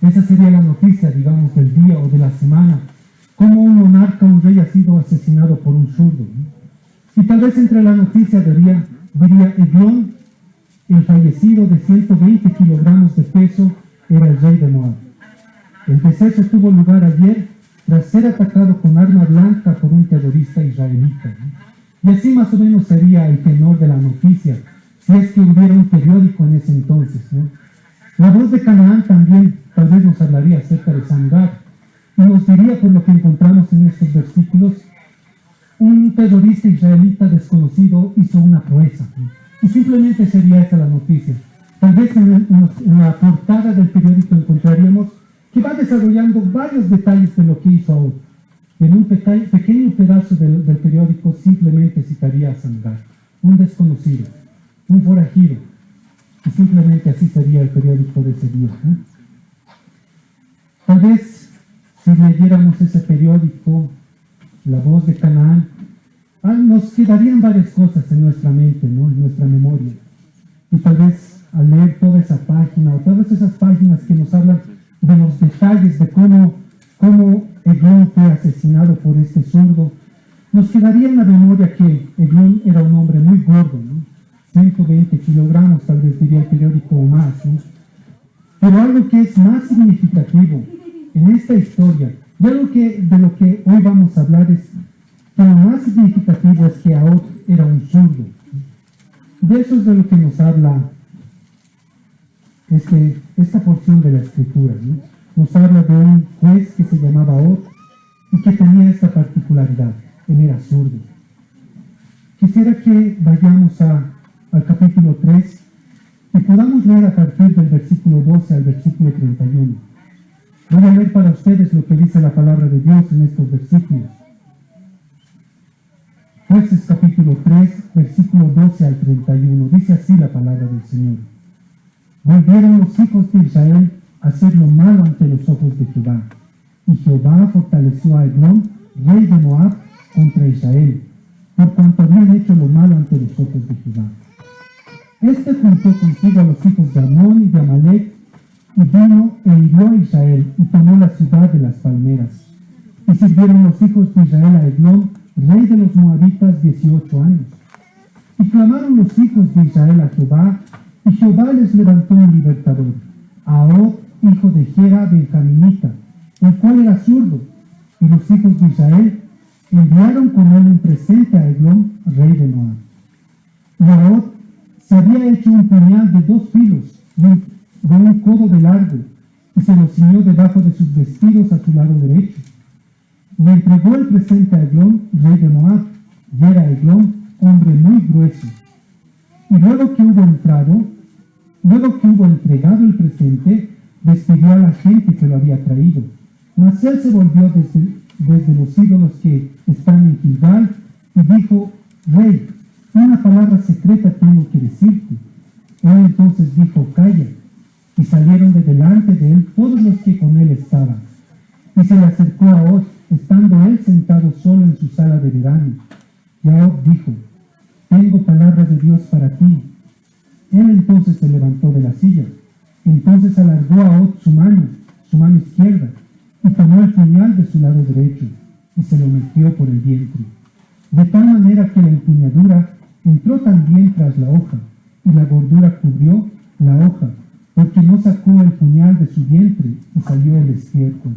Esa sería la noticia, digamos, del día o de la semana. Como un monarca, un rey ha sido asesinado por un zurdo. Y tal vez entre la noticia diría, diría Eglón, el fallecido de 120 kilogramos de peso, era el rey de Moab. El deceso tuvo lugar ayer tras ser atacado con arma blanca por un terrorista israelita. Y así más o menos sería el tenor de la noticia, si es que hubiera un periódico en ese entonces. La voz de Canaán también tal vez nos hablaría acerca de Sangar, y nos diría por lo que encontramos en estos versículos, un terrorista israelita desconocido hizo una proeza. Y simplemente sería esa la noticia. Tal vez en, la portada del periódico encontraríamos que va desarrollando varios detalles de lo que hizo Aod. En un pequeño pedazo del, periódico simplemente citaría a Sangar, un desconocido, un forajido. Y simplemente así sería el periódico de ese día. Tal vez si leyéramos ese periódico, La Voz de Canaán, ah, nos quedarían varias cosas en nuestra mente, en nuestra memoria. Y tal vez al leer toda esa página o todas esas páginas que nos hablan de los detalles de cómo, cómo Eglón fue asesinado por este zurdo, nos quedaría en la memoria que Eglón era un hombre muy gordo, 120 kilogramos tal vez diría el periódico o más. Pero algo que es más significativo en esta historia, y algo que, de lo que hoy vamos a hablar es que lo más significativo es que Aot era un zurdo. De eso es de lo que nos habla este, esta porción de la escritura. Nos habla de un juez que se llamaba Ot y que tenía esta particularidad, él era zurdo. Quisiera que vayamos al capítulo 3 y podamos leer a partir del versículo 12 al versículo 31. Voy a leer para ustedes lo que dice la palabra de Dios en estos versículos. Jueces capítulo 3, versículo 12 al 31. Dice así la palabra del Señor. Volvieron los hijos de Israel a hacer lo malo ante los ojos de Jehová. Y Jehová fortaleció a Eglón, rey de Moab, contra Israel, por cuanto habían hecho lo malo ante los ojos de Jehová. Este juntó consigo a los hijos de Amón y de Amalek, y vino e hirió a Israel, y tomó la ciudad de las palmeras. Y sirvieron los hijos de Israel a Eglón, rey de los moabitas, dieciocho años. Y clamaron los hijos de Israel a Jehová, y Jehová les levantó un libertador, Ahod, hijo de Jera benjaminita, el cual era zurdo, y los hijos de Israel enviaron con él un presente a Eglón, rey de Moab. Y Ahod se había hecho un puñal de dos filos, de un codo de largo, y se lo ciñó debajo de sus vestidos a su lado derecho. Y entregó el presente a Eglón, rey de Moab, y era Eglón, hombre muy grueso. Y luego que hubo entrado, Luego que hubo entregado el presente, despidió a la gente que lo había traído. Mas él se volvió desde, los ídolos que están en Gilgal y dijo, Rey, una palabra secreta tengo que decirte. Él entonces dijo, calla. Y salieron de delante de él todos los que con él estaban. Y se le acercó a Od, estando él sentado solo en su sala de verano. Y a dijo, tengo palabra de Dios para ti, él entonces se levantó de la silla. Entonces alargó a Ot su mano, su mano izquierda, y tomó el puñal de su lado derecho, y se lo metió por el vientre. De tal manera que la empuñadura entró también tras la hoja, y la gordura cubrió la hoja, porque no sacó el puñal de su vientre, y salió el estiércol.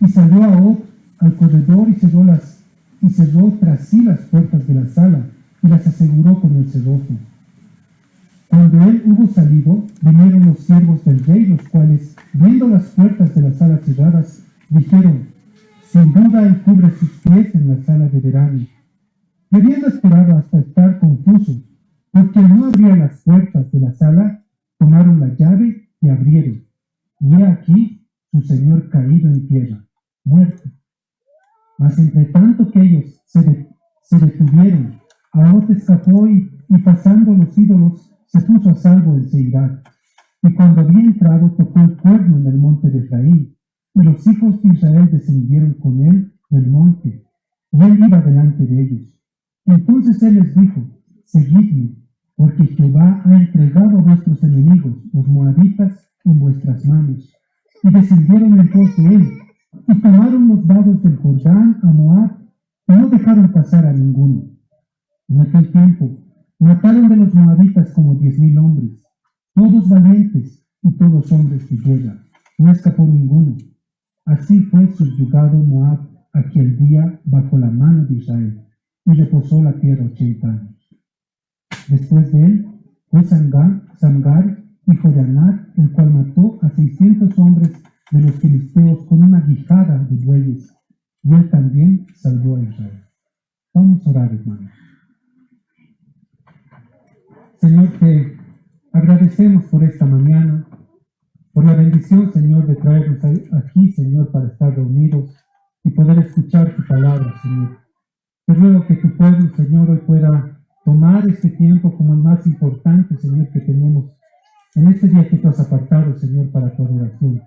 Y salió a Ot al corredor y cerró, tras sí las puertas de la sala, y las aseguró con el cerrojo. Cuando él hubo salido, vinieron los siervos del rey, los cuales, viendo las puertas de la sala cerradas, dijeron, sin duda él cubre sus pies en la sala de verano. Y habiendo esperado hasta estar confusos, porque no abría las puertas de la sala, tomaron la llave y abrieron. Y he aquí su señor caído en tierra, muerto. Mas entre tanto que ellos se, se detuvieron, Aot escapó y, y pasando los ídolos se puso a salvo en Seirá. Y cuando había entrado, tocó el cuerno en el monte de Efraín. Y los hijos de Israel descendieron con él del monte. Y él iba delante de ellos. Entonces él les dijo, seguidme, porque Jehová ha entregado a vuestros enemigos, los moabitas, en vuestras manos. y descendieron en pos de él, y tomaron los vados del Jordán a Moab, y no dejaron pasar a ninguno. En aquel tiempo mataron de los moabitas como diez mil hombres, todos valientes y todos hombres de guerra, no escapó ninguno. Así fue subyugado Moab aquel día bajo la mano de Israel, y reposó la tierra ochenta años. Después de él fue Sangar hijo de Anar, el cual mató a seiscientos hombres de los filisteos con una guijada de bueyes, y él también salvó a Israel. Vamos a orar, hermanos. Señor, te agradecemos por esta mañana, por la bendición, Señor, de traernos aquí, Señor, para estar reunidos y poder escuchar tu palabra, Señor. Te ruego que tu pueblo, Señor, hoy pueda tomar este tiempo como el más importante, Señor, que tenemos en este día que tú has apartado, Señor, para tu adoración.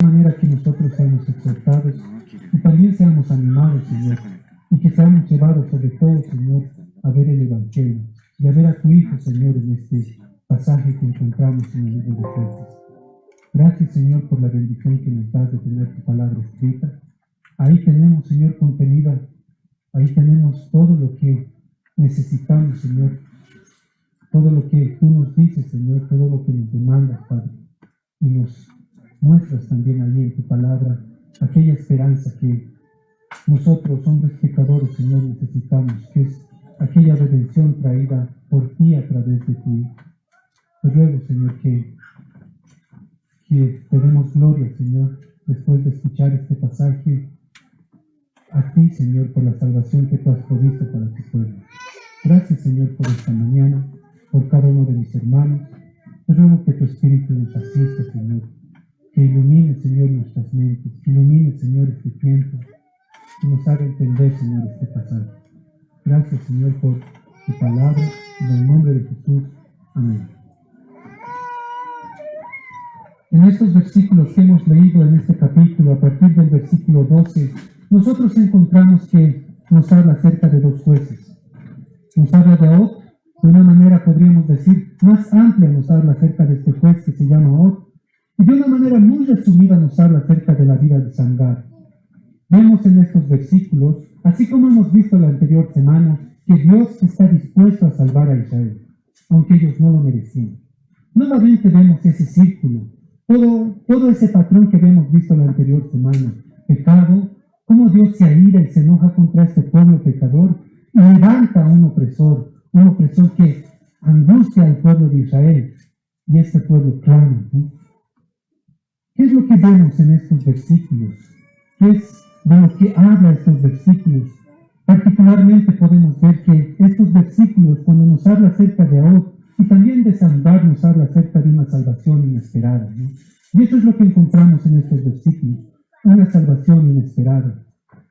De manera que nosotros seamos exhortados y también seamos animados, Señor, y que seamos llevados sobre todo, Señor, a ver el Evangelio y a ver a tu Hijo, Señor, en este pasaje que encontramos en el libro de Jueces. Gracias, Señor, por la bendición que nos das de tener tu palabra escrita. Ahí tenemos, Señor, contenida, ahí tenemos todo lo que necesitamos, Señor, todo lo que tú nos dices, Señor, todo lo que nos demandas, Padre, y nos muestras también ahí en tu palabra aquella esperanza que nosotros, hombres pecadores, Señor, necesitamos, que es aquella redención traída por ti a través de tu Hijo. Te ruego, Señor, que, que te demos gloria, Señor, después de escuchar este pasaje, a ti, Señor, por la salvación que tú has provisto para tu pueblo. Gracias, Señor, por esta mañana, por cada uno de mis hermanos. Te ruego que tu Espíritu nos asista, Señor, que ilumine, Señor, nuestras mentes, que ilumine, Señor, este tiempo, que nos haga entender, Señor, este pasaje. Gracias, Señor, por tu palabra. En el nombre de Jesús. Amén. En estos versículos que hemos leído en este capítulo, a partir del versículo 12, nosotros encontramos que nos habla acerca de dos jueces. Nos habla de Ot, de una manera podríamos decir más amplia nos habla acerca de este juez que se llama Ot, y de una manera muy resumida nos habla acerca de la vida de Sangar. Vemos en estos versículos, así como hemos visto la anterior semana, que Dios está dispuesto a salvar a Israel, aunque ellos no lo merecían. Nuevamente vemos ese círculo, todo, todo ese patrón que habíamos visto la anterior semana. Pecado, cómo Dios se aira y se enoja contra este pueblo pecador y levanta a un opresor, un opresor que angustia al pueblo de Israel y este pueblo clama. ¿Qué es lo que vemos en estos versículos? ¿Qué es de lo que habla estos versículos. Particularmente podemos ver que estos versículos, cuando nos habla acerca de Ahod y también de Sandar, nos habla acerca de una salvación inesperada. Y eso es lo que encontramos en estos versículos, una salvación inesperada.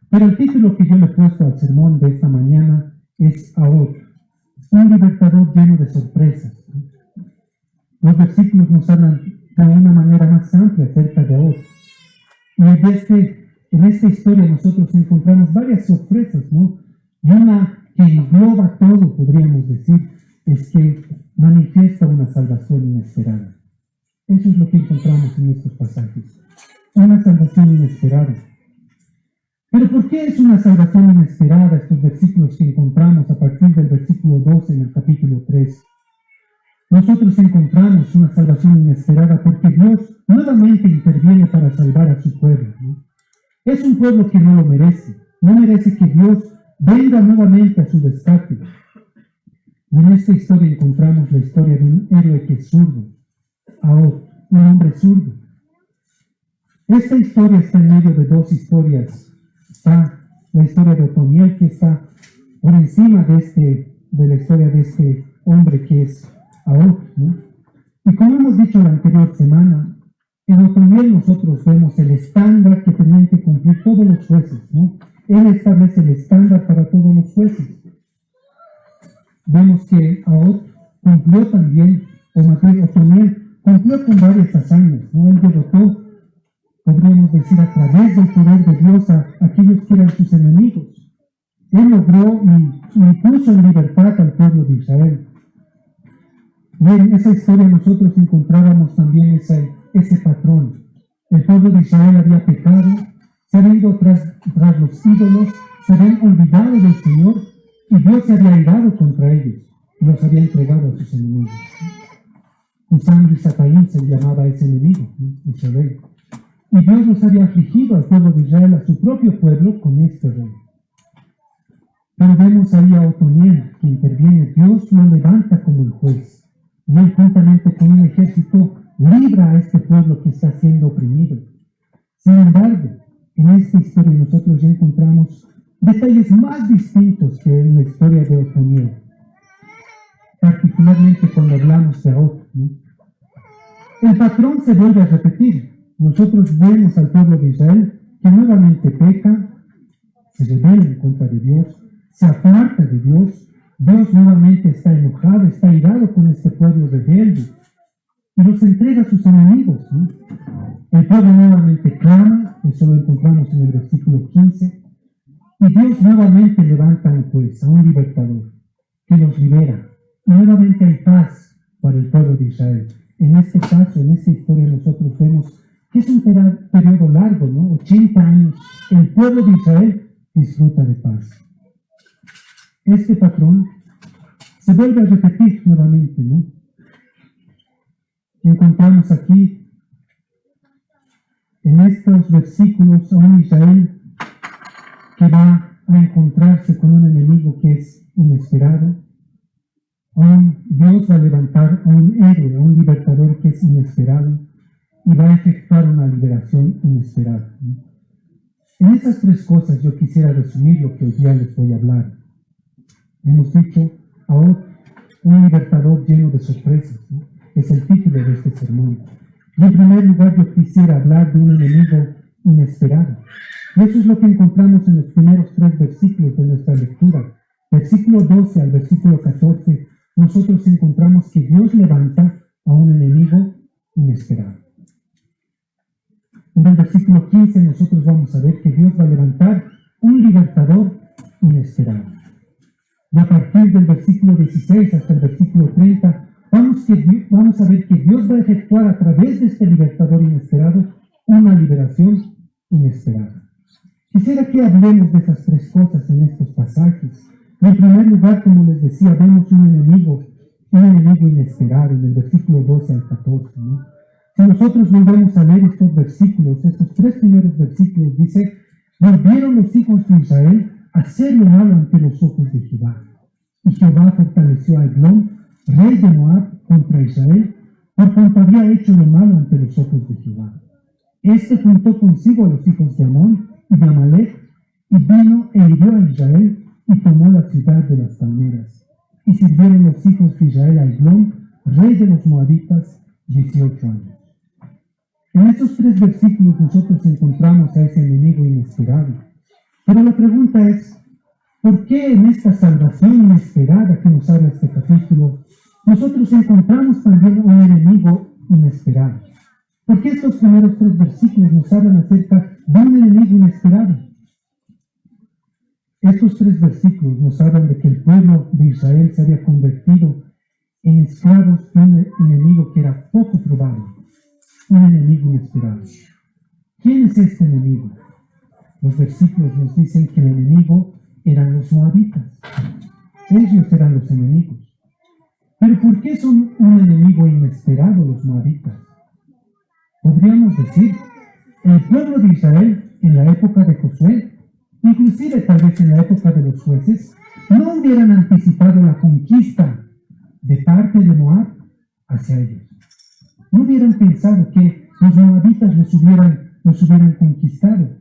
Pero el título que yo le he puesto al sermón de esta mañana es Ahod, un libertador lleno de sorpresas. Los versículos nos hablan de una manera más amplia acerca de Ahod. Y de este en esta historia nosotros encontramos varias sorpresas, ¿no? Y una que engloba todo, podríamos decir, es que manifiesta una salvación inesperada. Eso es lo que encontramos en estos pasajes. Una salvación inesperada. Pero ¿por qué es una salvación inesperada estos versículos que encontramos a partir del versículo 12 en el capítulo 3? Nosotros encontramos una salvación inesperada porque Dios nuevamente interviene para salvar a su pueblo. Es un pueblo que no lo merece. No merece que Dios venga nuevamente a su rescate. En esta historia encontramos la historia de un héroe que es zurdo, Ahora, un hombre zurdo. Esta historia está en medio de dos historias. Está la historia de Otoniel, que está por encima de, este, de la historia de este hombre que es Ahora. Y como hemos dicho la anterior semana, en Otoniel nosotros vemos el estándar que tenían que cumplir todos los jueces, ¿no? Él establece el estándar para todos los jueces. Vemos que Aot cumplió también, o bien Otoniel cumplió con varias hazañas, ¿no? Él derrotó podríamos decir a través del poder de Dios a aquellos que eran sus enemigos. Él logró y, y libertad al pueblo de Israel. Y en esa historia nosotros encontrábamos también ese, ese patrón. El pueblo de Israel había pecado, se tras, tras los ídolos, se habían olvidado del Señor y Dios se había irado contra ellos y los había entregado a sus enemigos. Usando y se llamaba ese enemigo, ese rey. Y Dios los había afligido al pueblo de Israel, a su propio pueblo, con este rey. Pero vemos ahí a Otoniel que interviene. Dios lo levanta como el juez. Y él juntamente con un ejército libra a este pueblo que está siendo oprimido. Sin embargo, en esta historia nosotros ya encontramos detalles más distintos que en la historia de Otoniel. Particularmente cuando hablamos de Ot. El patrón se vuelve a repetir. Nosotros vemos al pueblo de Israel que nuevamente peca, se rebela en contra de Dios, se aparta de Dios, Dios nuevamente está enojado, está irado con este pueblo rebelde y los entrega a sus enemigos. El pueblo nuevamente clama, eso lo encontramos en el versículo 15, y Dios nuevamente levanta juez, a un libertador, que los libera. Nuevamente hay paz para el pueblo de Israel. En este caso, en esta historia, nosotros vemos que es un periodo largo, ¿no? 80 años. El pueblo de Israel disfruta de paz este patrón se vuelve a repetir nuevamente, ¿no? Encontramos aquí en estos versículos a un Israel va a encontrarse con un enemigo que es inesperado, a un Dios va a levantar a un héroe, a un libertador que es inesperado y va a efectuar una liberación inesperada. En esas tres cosas yo quisiera resumir lo que hoy día les voy a hablar. Hemos dicho ahora un libertador lleno de sorpresas. Es el título de este sermón. Y en primer lugar yo quisiera hablar de un enemigo inesperado. Eso es lo que encontramos en los primeros tres versículos de nuestra lectura. Versículo 12 al versículo 14, nosotros encontramos que Dios levanta a un enemigo inesperado. En el versículo 15 nosotros vamos a ver que Dios va a levantar un libertador inesperado. Y a partir del versículo 16 hasta el versículo 30, vamos, que, vamos a ver que Dios va a efectuar a través de este libertador inesperado una liberación inesperada. Quisiera que hablemos de esas tres cosas en estos pasajes. En primer lugar, como les decía, vemos un enemigo, un enemigo inesperado en el versículo 12 al 14. Si nosotros volvemos a leer estos versículos, estos tres primeros versículos, dice, volvieron los hijos de Israel hacer lo malo ante los ojos de Jehová. Y Jehová fortaleció a Eglón, rey de Moab, contra Israel, por cuanto había hecho lo malo ante los ojos de Jehová. Este juntó consigo a los hijos de Amón y Amalek, y vino e hirió a Israel, y tomó la ciudad de las palmeras. Y sirvieron los hijos de Israel a Eglón, rey de los moabitas, 18 años. En estos tres versículos nosotros encontramos a ese enemigo inesperado pero la pregunta es, ¿por qué en esta salvación inesperada que nos habla este capítulo, nosotros encontramos también un enemigo inesperado? ¿Por qué estos primeros tres versículos nos hablan acerca de un enemigo inesperado? Estos tres versículos nos hablan de que el pueblo de Israel se había convertido en esclavos de un enemigo que era poco probable, un enemigo inesperado. ¿Quién es este enemigo? Los versículos nos dicen que el enemigo eran los moabitas. Ellos eran los enemigos. Pero ¿por qué son un enemigo inesperado los moabitas? Podríamos decir, el pueblo de Israel en la época de Josué, inclusive tal vez en la época de los jueces, no hubieran anticipado la conquista de parte de Moab hacia ellos. No hubieran pensado que los moabitas los hubieran, los hubieran conquistado.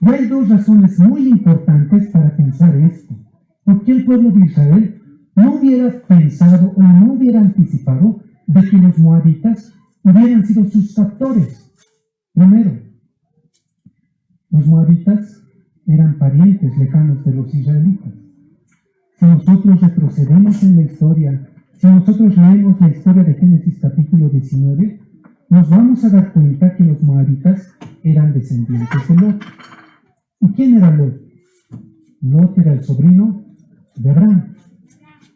Y hay dos razones muy importantes para pensar esto. ¿Por qué el pueblo de Israel no hubiera pensado o no hubiera anticipado de que los moabitas hubieran sido sus factores? Primero, los moabitas eran parientes lejanos de los israelitas. Si nosotros retrocedemos en la historia, si nosotros leemos la historia de Génesis capítulo 19, nos vamos a dar cuenta que los moabitas eran descendientes de Lot. ¿Y quién era Lot? Lot era el sobrino de Abraham.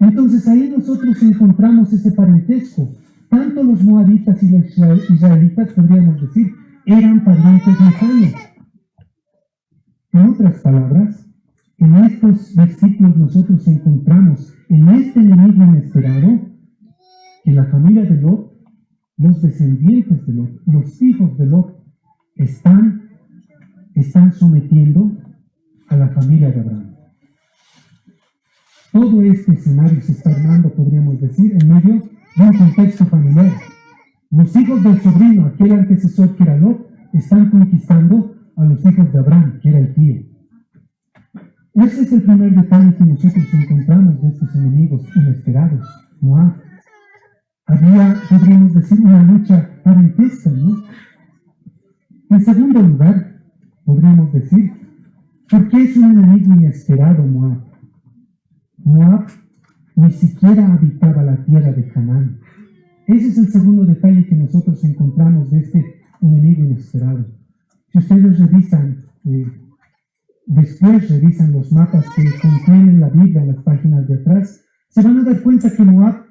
Entonces ahí nosotros encontramos ese parentesco. Tanto los moabitas y los israelitas, podríamos decir, eran parientes lejanos. En otras palabras, en estos versículos nosotros encontramos en este enemigo inesperado que la familia de Lot, los descendientes de Lot, los hijos de Lot, están, están sometiendo a la familia de Abraham. Todo este escenario se está armando, podríamos decir, en medio un contexto familiar. Los hijos del sobrino, aquel antecesor que era Lot, están conquistando a los hijos de Abraham, que era el tío. Ese es el primer detalle que nosotros encontramos de estos enemigos inesperados. Moab. Había, podríamos decir, una lucha parentesca, ¿no? En segundo lugar, podríamos decir, ¿por qué es un enemigo inesperado Moab? Moab ni siquiera habitaba la tierra de Canaán. Ese es el segundo detalle que nosotros encontramos de este enemigo inesperado. Si ustedes revisan, eh, después revisan los mapas que contienen la Biblia en las páginas de atrás, se van a dar cuenta que Moab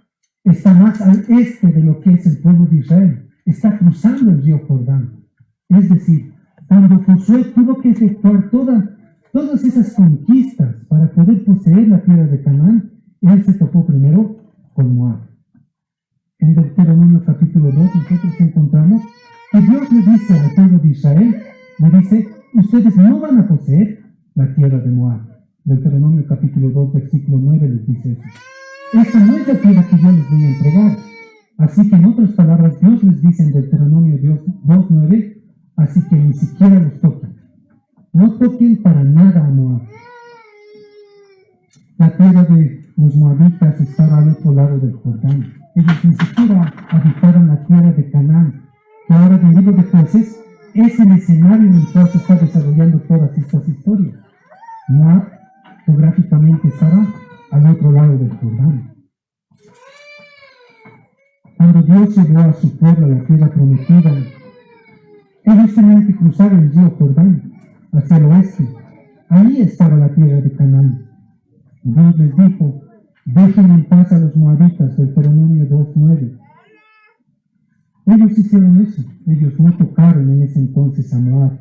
está más al este de lo que es el pueblo de Israel. Está cruzando el río Jordán. Es decir, cuando Josué tuvo que efectuar toda, todas esas conquistas para poder poseer la tierra de Canaán, él se topó primero con Moab. En Deuteronomio capítulo 2 nosotros encontramos que Dios le dice al pueblo de Israel, le dice, ustedes no van a poseer la tierra de Moab. Deuteronomio capítulo 2, versículo 9 les dice eso. Esta no es la tierra que yo les voy a entregar. Así que en otras palabras, Dios les dice en Deuteronomio 2, 9, así que ni siquiera los toquen. No toquen para nada a Moab. La tierra de los moabitas estaba al otro lado del Jordán. Ellos ni siquiera habitaron la tierra de Canaán, que ahora del libro de jueces es el escenario en el cual se está desarrollando todas estas historias. Moab geográficamente estaba al otro lado del Jordán. Cuando Dios llevó a su pueblo a la tierra prometida, ellos tenían que cruzar el río Jordán hacia el oeste. Ahí estaba la tierra de Canaán. Dios les dijo, dejen en paz a los moabitas, Deuteronomio 2.9. Ellos hicieron eso, ellos no tocaron en ese entonces a Moab.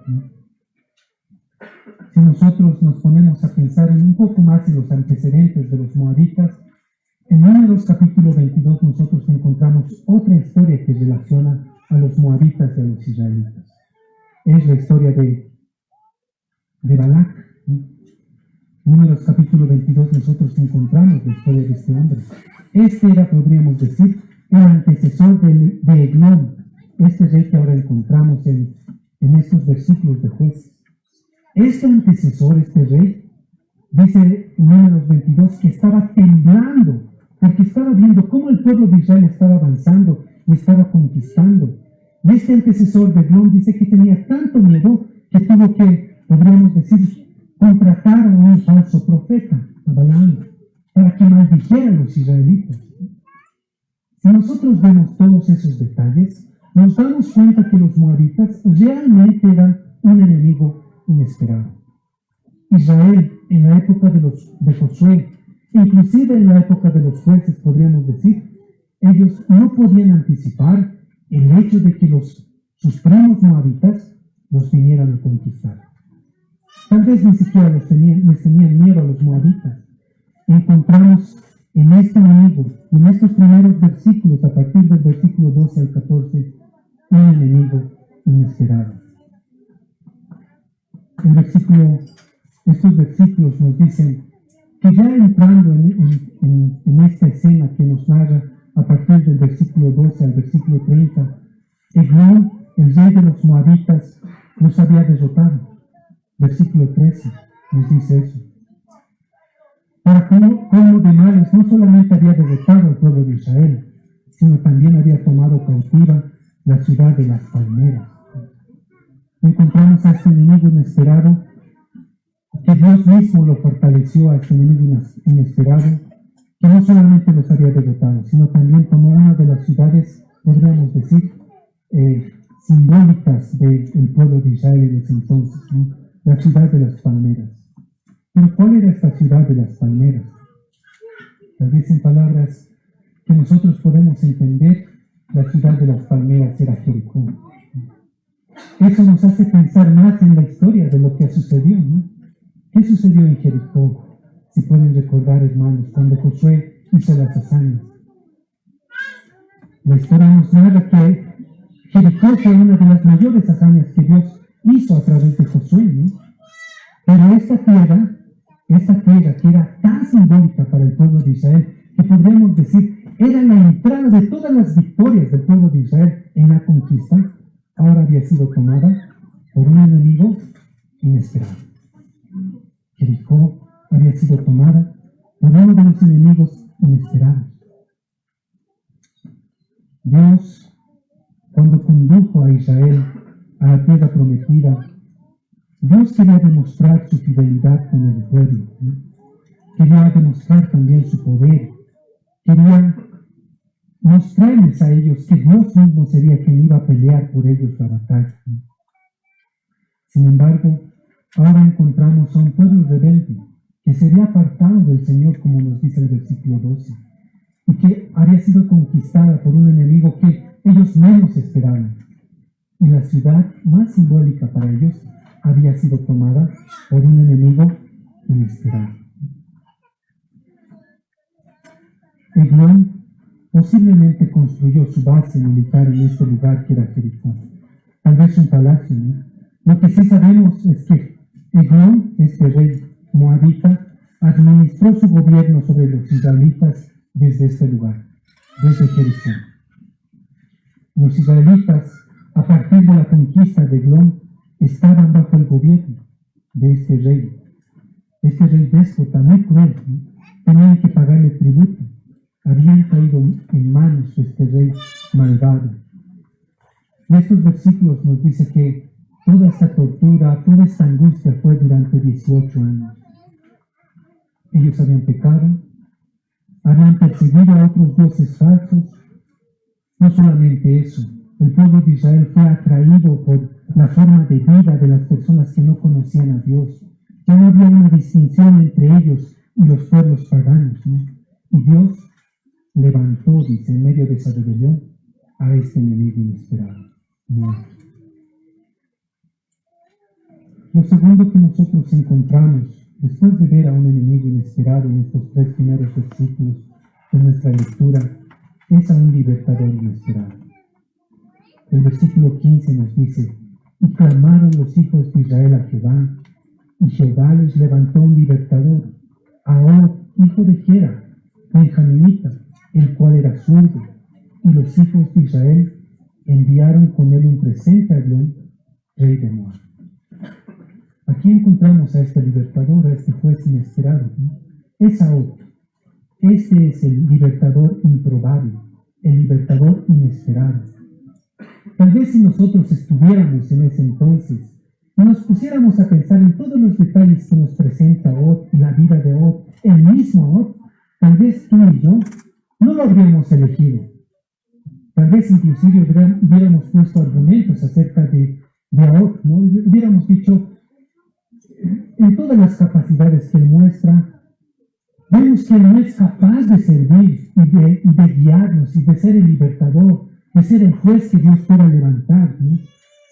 Si nosotros nos ponemos a pensar un poco más en los antecedentes de los moabitas, en Números capítulo 22 nosotros encontramos otra historia que relaciona a los moabitas y a los israelitas. Es la historia de, de Balak. Números capítulo 22 nosotros encontramos la historia de este hombre. Este era, podríamos decir, el antecesor de, de Eglón, este rey que ahora encontramos en, en estos versículos de jueces. Este antecesor, este rey, dice números 22 que estaba temblando porque estaba viendo cómo el pueblo de Israel estaba avanzando y estaba conquistando. Y este antecesor de Eglón dice que tenía tanto miedo que tuvo que, podríamos decir, contratar a un falso profeta, a Balaam, para que maldijera a los israelitas. Si nosotros vemos todos esos detalles, nos damos cuenta que los moabitas realmente eran un enemigo inesperado. Israel, en la época de, los, de Josué, inclusive en la época de los jueces, podríamos decir, ellos no podían anticipar el hecho de que los, sus primos moabitas los vinieran a conquistar. Tal vez ni siquiera les tenían, les tenían miedo a los moabitas. Encontramos en este enemigo, en estos primeros versículos, a partir del versículo 12 al 14, un enemigo inesperado. El versículo, estos versículos nos dicen que ya entrando en, en, esta escena que nos narra a partir del versículo 12 al versículo 30, Eglón, el rey de los moabitas, los había derrotado. Versículo 13 nos dice eso. Para como de males, no solamente había derrotado al pueblo de Israel, sino también había tomado cautiva la ciudad de las palmeras. Encontramos a este enemigo inesperado, que Dios mismo lo fortaleció a este enemigo inesperado, que no solamente los había derrotado, sino también tomó una de las ciudades, podríamos decir, eh, simbólicas del pueblo de Israel en entonces, ¿no? La ciudad de las palmeras. Pero ¿cuál era esta ciudad de las palmeras? Tal vez en palabras que nosotros podemos entender, la ciudad de las palmeras era Jericó. Eso nos hace pensar más en la historia de lo que sucedió. ¿no? ¿Qué sucedió en Jericó? Si pueden recordar, hermanos, cuando Josué hizo las hazañas. La historia nos narra que Jericó fue una de las mayores hazañas que Dios hizo a través de Josué. ¿no? Pero esta tierra, esta tierra que era tan simbólica para el pueblo de Israel, que podríamos decir era la entrada de todas las victorias del pueblo de Israel en la conquista, ahora había sido tomada por un enemigo inesperado. Jericó había sido tomada por uno de los enemigos inesperados. Dios, cuando condujo a Israel a la tierra prometida, Dios quería demostrar su fidelidad con el pueblo. Quería demostrar también su poder. Quería mostrarles a ellos que Dios mismo sería quien iba a pelear por ellos la batalla. Sin embargo, ahora encontramos a un pueblo rebelde que sería apartado del Señor, como nos dice el versículo 12, y que había sido conquistada por un enemigo que ellos menos esperaban. Y la ciudad más simbólica para ellos había sido tomada por un enemigo inesperado. Eglón posiblemente construyó su base militar en este lugar que era Jericó. Tal vez un palacio, ¿no? Lo que sí sabemos es que Eglón, este rey moabita, administró su gobierno sobre los israelitas desde este lugar, desde Jericó. Los israelitas, a partir de la conquista de Eglón, estaban bajo el gobierno de este rey. Este rey déspota, muy cruel, tenían que pagarle tributo habían caído en manos de este rey malvado. Y estos versículos nos dice que toda esta tortura, toda esta angustia fue durante 18 años. Ellos habían pecado, habían perseguido a otros dioses falsos. No solamente eso, el pueblo de Israel fue atraído por la forma de vida de las personas que no conocían a Dios. Ya no había una distinción entre ellos y los pueblos paganos. Y Dios levantó, dice, en medio de esa rebelión, a este enemigo inesperado, Lo segundo que nosotros encontramos después de ver a un enemigo inesperado en estos tres primeros versículos de nuestra lectura es a un libertador inesperado. El versículo 15 nos dice, y clamaron los hijos de Israel a Jehová, y Jehová les levantó un libertador, a hijo de Gera, benjaminita, el cual era zurdo, y los hijos de Israel enviaron con él un presente a Dios, rey de Moab. Aquí encontramos a este libertador, a este juez inesperado. Es Saúl. Este es el libertador improbable, el libertador inesperado. Tal vez si nosotros estuviéramos en ese entonces y nos pusiéramos a pensar en todos los detalles que nos presenta Ot y la vida de Ot, el mismo Ot, tal vez tú y yo no lo habríamos elegido. Tal vez inclusive hubiéramos puesto argumentos acerca de, de ¿no? Hubiéramos dicho, en todas las capacidades que muestra, vemos que él no es capaz de servir y de, de guiarnos y de ser el libertador, de ser el juez que Dios pueda levantar.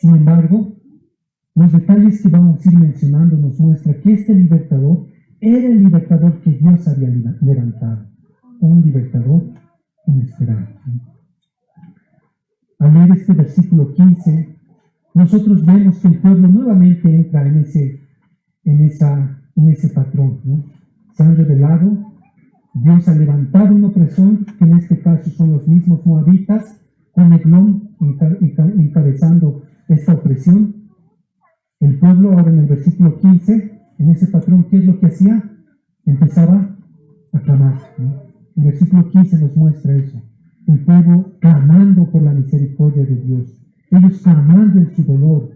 Sin embargo, los detalles que vamos a ir mencionando nos muestra que este libertador era el libertador que Dios había levantado un libertador inesperado. Al leer este versículo 15, nosotros vemos que el pueblo nuevamente entra en ese, en esa, en ese patrón. Se han revelado, Dios ha levantado un opresor, que en este caso son los mismos moabitas, con Eglón encabezando esta opresión. El pueblo ahora en el versículo 15, en ese patrón, ¿qué es lo que hacía? Empezaba a clamar. El versículo 15 nos muestra eso. El pueblo clamando por la misericordia de Dios. Ellos clamando en su dolor.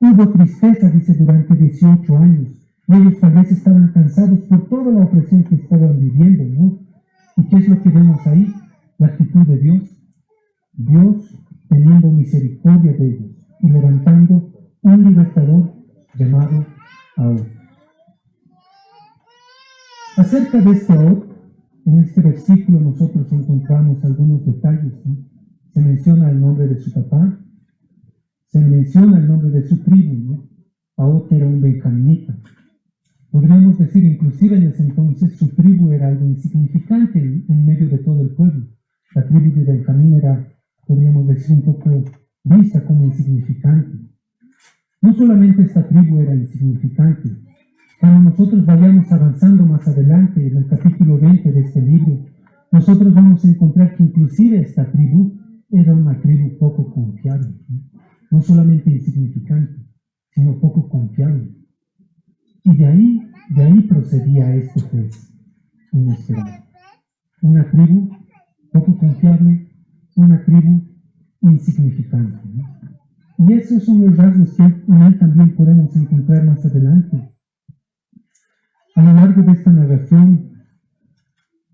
Hubo tristeza, dice, durante 18 años. Ellos tal vez estaban cansados por toda la opresión que estaban viviendo, ¿no? ¿Y qué es lo que vemos ahí? La actitud de Dios. Dios teniendo misericordia de ellos y levantando un libertador llamado Ahod. Acerca de este Ahod, en este versículo nosotros encontramos algunos detalles. Se menciona el nombre de su papá, se menciona el nombre de su tribu. ¿no? Era un benjaminita. Podríamos decir, inclusive en ese entonces, su tribu era algo insignificante en, medio de todo el pueblo. La tribu de Benjamín era, podríamos decir, un poco vista como insignificante. No solamente esta tribu era insignificante, cuando nosotros vayamos avanzando más adelante en el capítulo 20 de este libro, nosotros vamos a encontrar que inclusive esta tribu era una tribu poco confiable, no solamente insignificante, sino poco confiable. Y de ahí, de ahí procedía este juez inesperado. Una tribu poco confiable, una tribu insignificante. Y esos son los rasgos que en él también podemos encontrar más adelante. A lo largo de esta narración,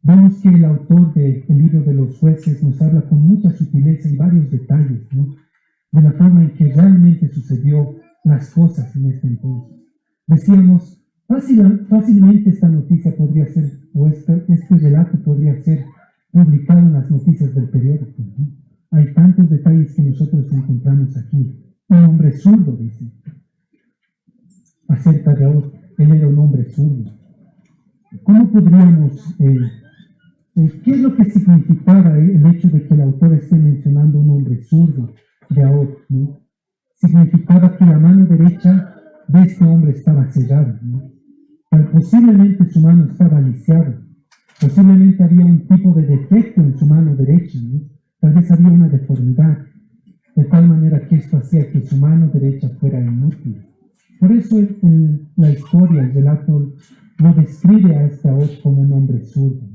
vemos que el autor del libro de los jueces nos habla con mucha sutileza y varios detalles de la forma en que realmente sucedió las cosas en este entonces. Decíamos, fácilmente esta noticia podría ser, o este, este, relato podría ser publicado en las noticias del periódico. Hay tantos detalles que nosotros encontramos aquí. Un hombre zurdo, dice, acerca de otro. Él era un hombre zurdo. ¿Cómo podríamos, eh, eh, qué es lo que significaba el hecho de que el autor esté mencionando un hombre zurdo de Ahot? Significaba que la mano derecha de este hombre estaba cerrada, ¿no? posiblemente su mano estaba lisiada, posiblemente había un tipo de defecto en su mano derecha, tal vez había una deformidad, de tal manera que esto hacía que su mano derecha fuera inútil. Por eso en la historia, el relato lo describe a este voz como un hombre zurdo.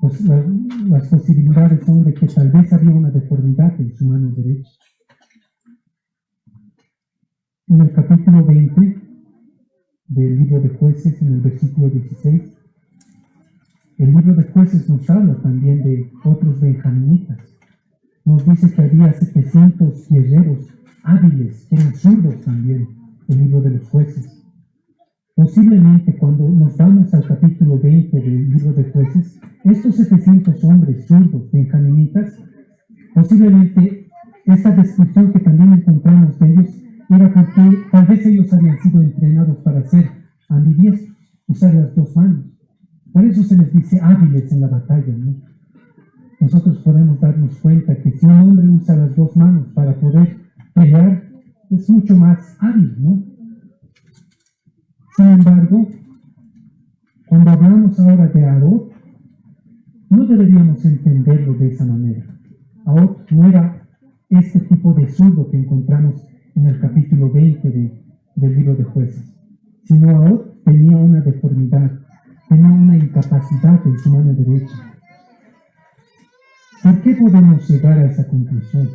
Pues las posibilidades son de que tal vez había una deformidad en su mano derecha. En el capítulo 20 del libro de jueces, en el versículo 16, el libro de jueces nos habla también de otros benjaminitas. Nos dice que había 700 guerreros hábiles, que eran zurdos también, el libro de los jueces. Posiblemente cuando nos vamos al capítulo 20 del libro de jueces, estos 700 hombres zurdos, benjaminitas, posiblemente esta descripción que también encontramos de ellos era porque tal vez ellos habían sido entrenados para ser ambidiestros, usar las dos manos. Por eso se les dice hábiles en la batalla. ¿no? Nosotros podemos darnos cuenta que si un hombre usa las dos manos para poder pelear, es mucho más hábil, ¿no? Sin embargo, cuando hablamos ahora de Aot, no deberíamos entenderlo de esa manera. Aot no era este tipo de zurdo que encontramos en el capítulo 20 del libro de jueces, sino Aot tenía una deformidad, tenía una incapacidad en su mano derecha. ¿Por qué podemos llegar a esa conclusión?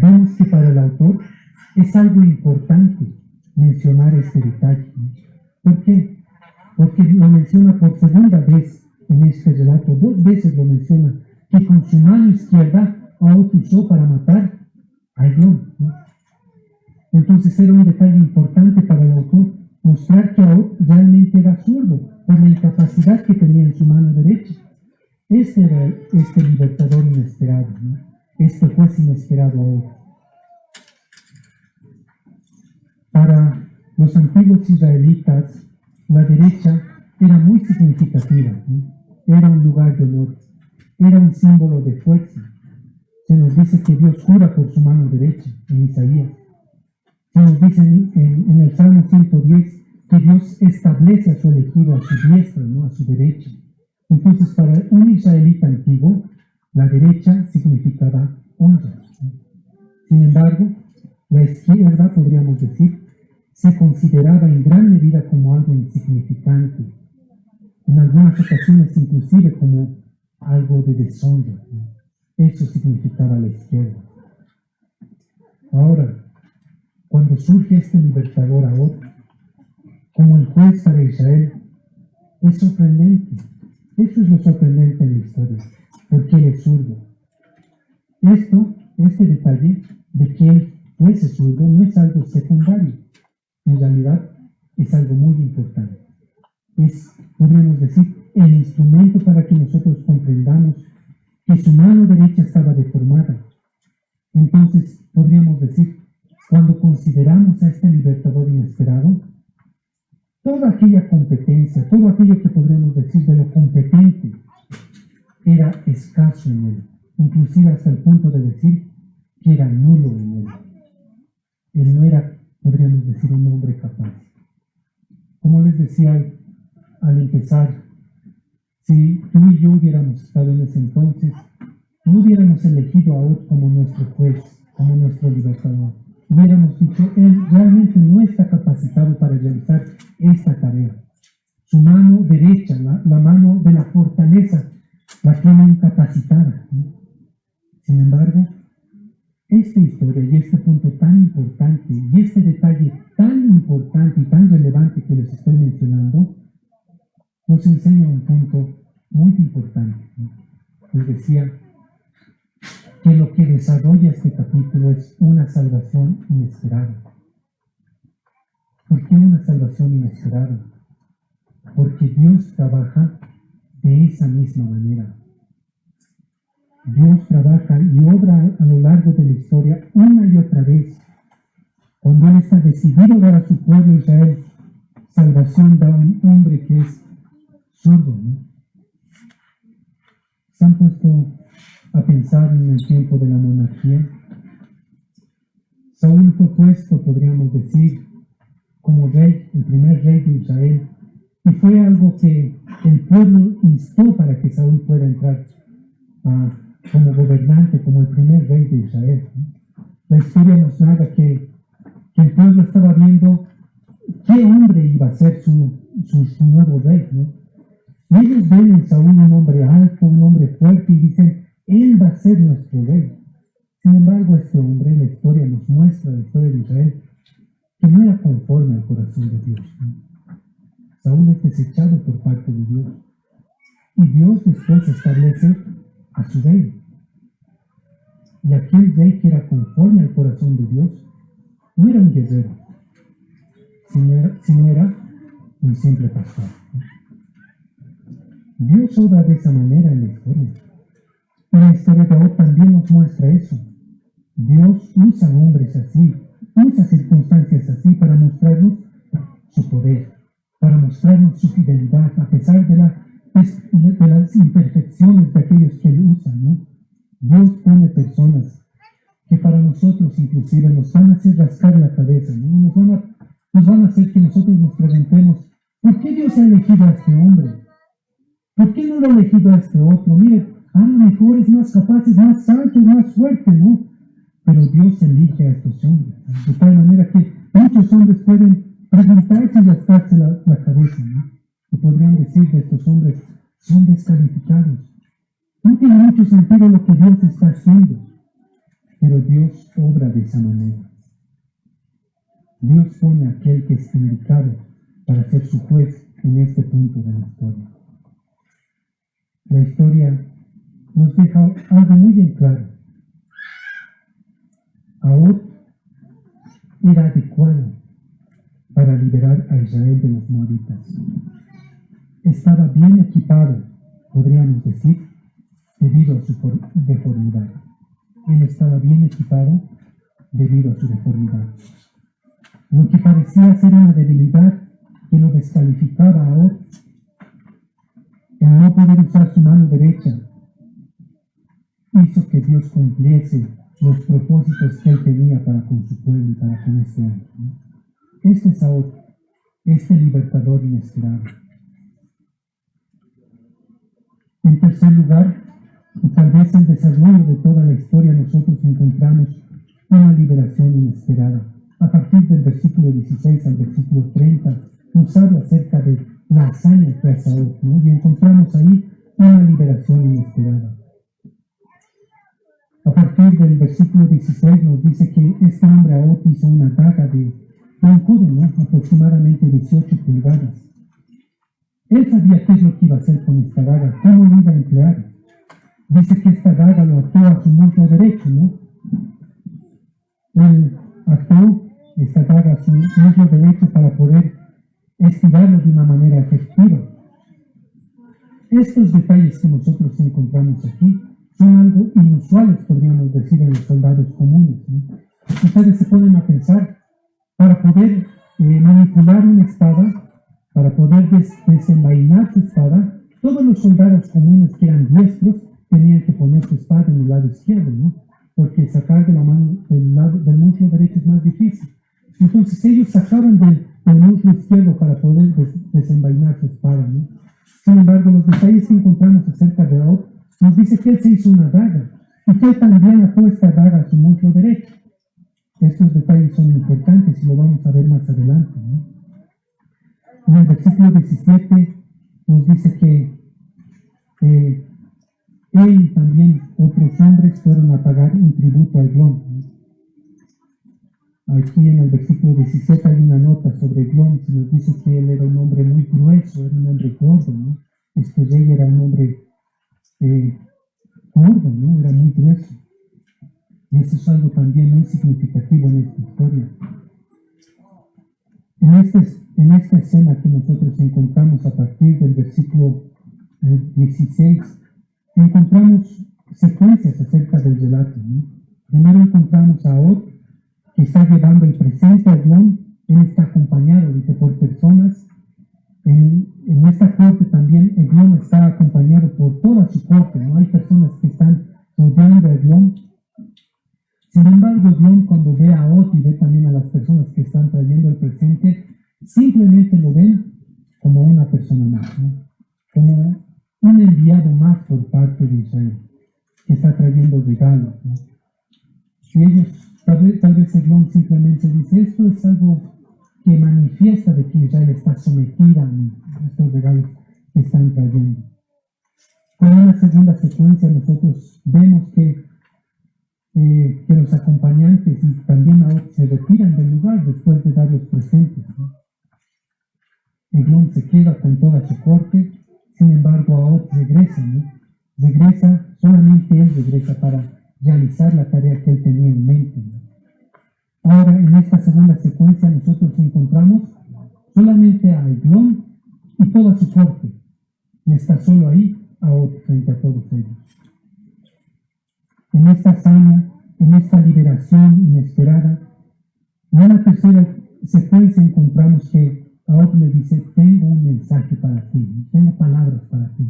Vemos que para el autor es algo importante mencionar este detalle. ¿Por qué? Porque lo menciona por segunda vez en este relato, dos veces lo menciona, que con su mano izquierda Aot usó para matar entonces era un detalle importante para el autor mostrar que realmente era zurdo por la incapacidad que tenía en su mano derecha. Este era este libertador inesperado, este juez inesperado ahora. Para los antiguos israelitas, la derecha era muy significativa, era un lugar de honor, era un símbolo de fuerza, se nos dice que Dios jura por su mano derecha en Isaías. Se nos dice en, el Salmo 110 que Dios establece a su elegido a su diestra, no a su derecha. Entonces, para un israelita antiguo, la derecha significaba honra. Sin embargo, la izquierda, podríamos decir, se consideraba en gran medida como algo insignificante, en algunas ocasiones inclusive como algo de deshonra. Eso significaba la izquierda. Ahora, cuando surge este libertador ahora, como el juez para Israel, es sorprendente. Eso es lo sorprendente en la historia, porque él es zurdo. Esto, este detalle de que él fuese zurdo no es algo secundario, en realidad es algo muy importante. Es, podríamos decir, el instrumento para que nosotros comprendamos que su mano derecha estaba deformada. Entonces, podríamos decir, cuando consideramos a este libertador inesperado, toda aquella competencia, todo aquello que podríamos decir de lo competente, era escaso en él, inclusive hasta el punto de decir que era nulo en él. Él no era, podríamos decir, un hombre capaz. Como les decía al empezar, si tú y yo hubiéramos estado en ese entonces, no hubiéramos elegido a Od como nuestro juez, como nuestro libertador. Hubiéramos dicho, él realmente no está capacitado para realizar esta tarea. Su mano derecha, la, mano de la fortaleza, la tiene incapacitada. Sin embargo, esta historia y este punto tan importante y este detalle tan importante y tan relevante que les estoy mencionando, nos enseña un punto muy importante. Les decía que lo que desarrolla este capítulo es una salvación inesperada. ¿Por qué una salvación inesperada? Porque Dios trabaja de esa misma manera. Dios trabaja y obra a lo largo de la historia una y otra vez. Cuando Él está decidido dar a su pueblo Israel salvación, da un hombre que es. ¿no? ¿Se han puesto a pensar en el tiempo de la monarquía? Saúl fue puesto, podríamos decir, como rey, el primer rey de Israel, y fue algo que el pueblo instó para que Saúl pueda entrar a como gobernante, como el primer rey de Israel. La historia nos narra que, el pueblo estaba viendo qué hombre iba a ser su, nuevo rey. Y ellos ven en Saúl un hombre alto, un hombre fuerte, y dicen, él va a ser nuestro rey. Sin embargo, este hombre, la historia nos muestra, la historia de Israel, que no era conforme al corazón de Dios. Saúl es desechado por parte de Dios. Y Dios después establece a su rey. Y aquel rey que era conforme al corazón de Dios no era un guerrero, sino era, un simple pastor. Dios obra de esa manera en la historia. La historia de hoy también nos muestra eso. Dios usa hombres así, usa circunstancias así para mostrarnos su poder, para mostrarnos su fidelidad a pesar de, de las imperfecciones de aquellos que él usa. ¿no? Dios pone personas que para nosotros inclusive nos van a hacer rascar la cabeza, nos, van a, nos van a hacer que nosotros nos preguntemos, ¿por qué Dios ha elegido a este hombre? ¿Por qué no lo ha elegido a este otro? Mire, a lo mejor es más capaz, es más alto, es más fuerte, ¿no? Pero Dios elige a estos hombres, de tal manera que muchos hombres pueden preguntarse y rascarse la, la cabeza, ¿no? Y podrían decir de estos hombres, son descalificados no tiene mucho sentido lo que Dios está haciendo, pero Dios obra de esa manera. Dios pone a aquel que es indicado para ser su juez en este punto de la historia. La historia nos deja algo muy en claro. Ahora era adecuado para liberar a Israel de los moabitas. Estaba bien equipado, podríamos decir, debido a su deformidad. Él estaba bien equipado debido a su deformidad. Lo que parecía ser una debilidad que lo descalificaba ahora, el no poder usar su mano derecha, hizo que Dios cumpliese los propósitos que él tenía para con su pueblo y para con este hombre. Este es este libertador inesperado. En tercer lugar, y tal vez en desarrollo de toda la historia nosotros encontramos una liberación inesperada. A partir del versículo 16 al versículo 30 nos habla acerca de la hazaña que hace ¿no? y encontramos ahí una liberación inesperada. A partir del versículo 16 nos dice que este hombre Aot hizo una daga de, un codo, aproximadamente 18 pulgadas. Él sabía qué es lo que iba a hacer con esta daga, cómo lo iba a emplear. dice que esta daga lo ató a su muslo derecho, ¿no? Él ató esta daga a su muslo derecho para poder estirarlo de una manera efectiva. Estos detalles que nosotros encontramos aquí son algo inusuales, podríamos decir, en los soldados comunes. Ustedes se ponen a pensar, para poder eh, manipular una espada, para poder desenvainar su espada, todos los soldados comunes que eran diestros tenían que poner su espada en el lado izquierdo, ¿no? Porque sacar de la mano del, lado, del muslo derecho es más difícil. Entonces ellos sacaron del, muslo izquierdo para poder desenvainar su espada, ¿no? Sin embargo, los detalles que encontramos acerca de Od nos dice que él se hizo una daga y que él también ató esta daga a su muslo derecho. Estos detalles son importantes y lo vamos a ver más adelante. ¿no? En el versículo 17 nos dice que eh, él y también otros hombres fueron a pagar un tributo al Glón. Aquí en el versículo 17 hay una nota sobre Glón, se nos dice que él era un hombre muy grueso, era un hombre gordo, ¿no? Este rey era un hombre eh, gordo, ¿no? Era muy grueso. Y eso es algo también muy significativo en esta historia. En, este, en esta escena que nosotros encontramos a partir del versículo 16, eh, encontramos secuencias acerca del relato. Primero encontramos a Od, que está llevando el presente a Glon, él está acompañado, dice, por personas. En, en esta corte también Eglon está acompañado por toda su corte, ¿no? Hay personas que están rodeando a Eglon. Sin embargo, Eglon cuando ve a Od y ve también a las personas que están trayendo el presente, simplemente lo ven como una persona más, ¿no? como un enviado más por parte de Israel, que está trayendo regalos. Y ellos, tal vez, tal vez simplemente dice, esto es algo que manifiesta de que Israel está sometida a estos regalos que están trayendo. Con una segunda secuencia nosotros vemos que, eh, que los acompañantes y también ahora se retiran del lugar después de dar los presentes. ¿no? Eglón se queda con toda su corte sin embargo, ahora regresa, ¿no? Regresa, solamente él regresa para realizar la tarea que él tenía en mente. Ahora, en esta segunda secuencia, nosotros encontramos solamente a Eglón y toda su corte. Y está solo ahí, ahora frente a todos ellos. En esta hazaña, en esta liberación inesperada, en la tercera secuencia encontramos que Ahora le dice, tengo un mensaje para ti, tengo palabras para ti.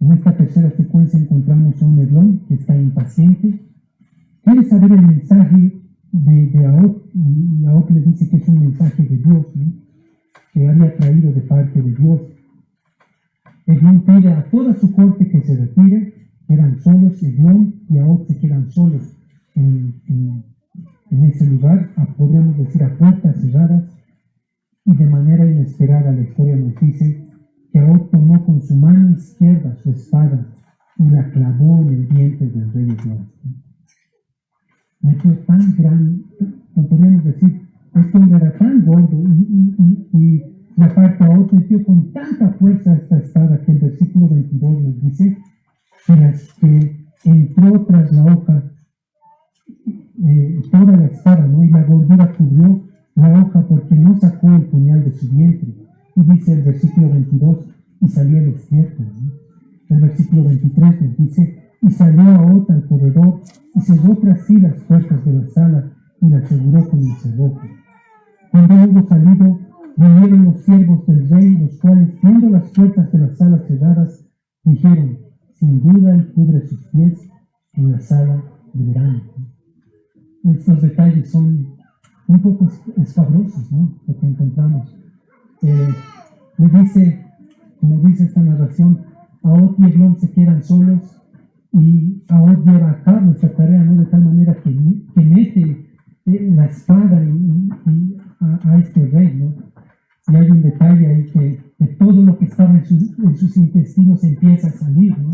En esta tercera secuencia encontramos a un Eglón que está impaciente. Quiere saber el mensaje de, de y le dice que es un mensaje de Dios, que había traído de parte de Dios. Eglón pide a toda su corte que se retire, eran solos Eglón y Aot se quedan solos en, en ese lugar, podríamos decir a puertas cerradas y de manera inesperada la historia nos dice que Aot tomó con su mano izquierda su espada y la clavó en el vientre del rey Dios. Metió tan grande, como podríamos decir, este hombre era tan gordo y, y, y, aparte Aot metió con tanta fuerza esta espada que el versículo 22 nos dice que, las, que entró tras la hoja eh, toda la espada, ¿no? y la gordura cubrió la hoja porque no sacó el puñal de su vientre. Y dice el versículo 22, y salió el despierto. El versículo 23 nos dice, y salió a otra al corredor y cerró tras sí las puertas de la sala y la aseguró con el cerrojo. Cuando hubo salido, vinieron los siervos del rey, los cuales, viendo las puertas de la sala cerradas, dijeron, sin duda él cubre sus pies en la sala de verano. Estos detalles son un poco escabrosos, ¿no? Lo que encontramos. Eh, me dice, como dice esta narración, Aot y Eglon se quedan solos y Aot lleva a cabo esta tarea, ¿no? De tal manera que, que mete eh, la espada a, este rey, ¿no? Y hay un detalle ahí que, todo lo que estaba en, en, sus intestinos empieza a salir, ¿no?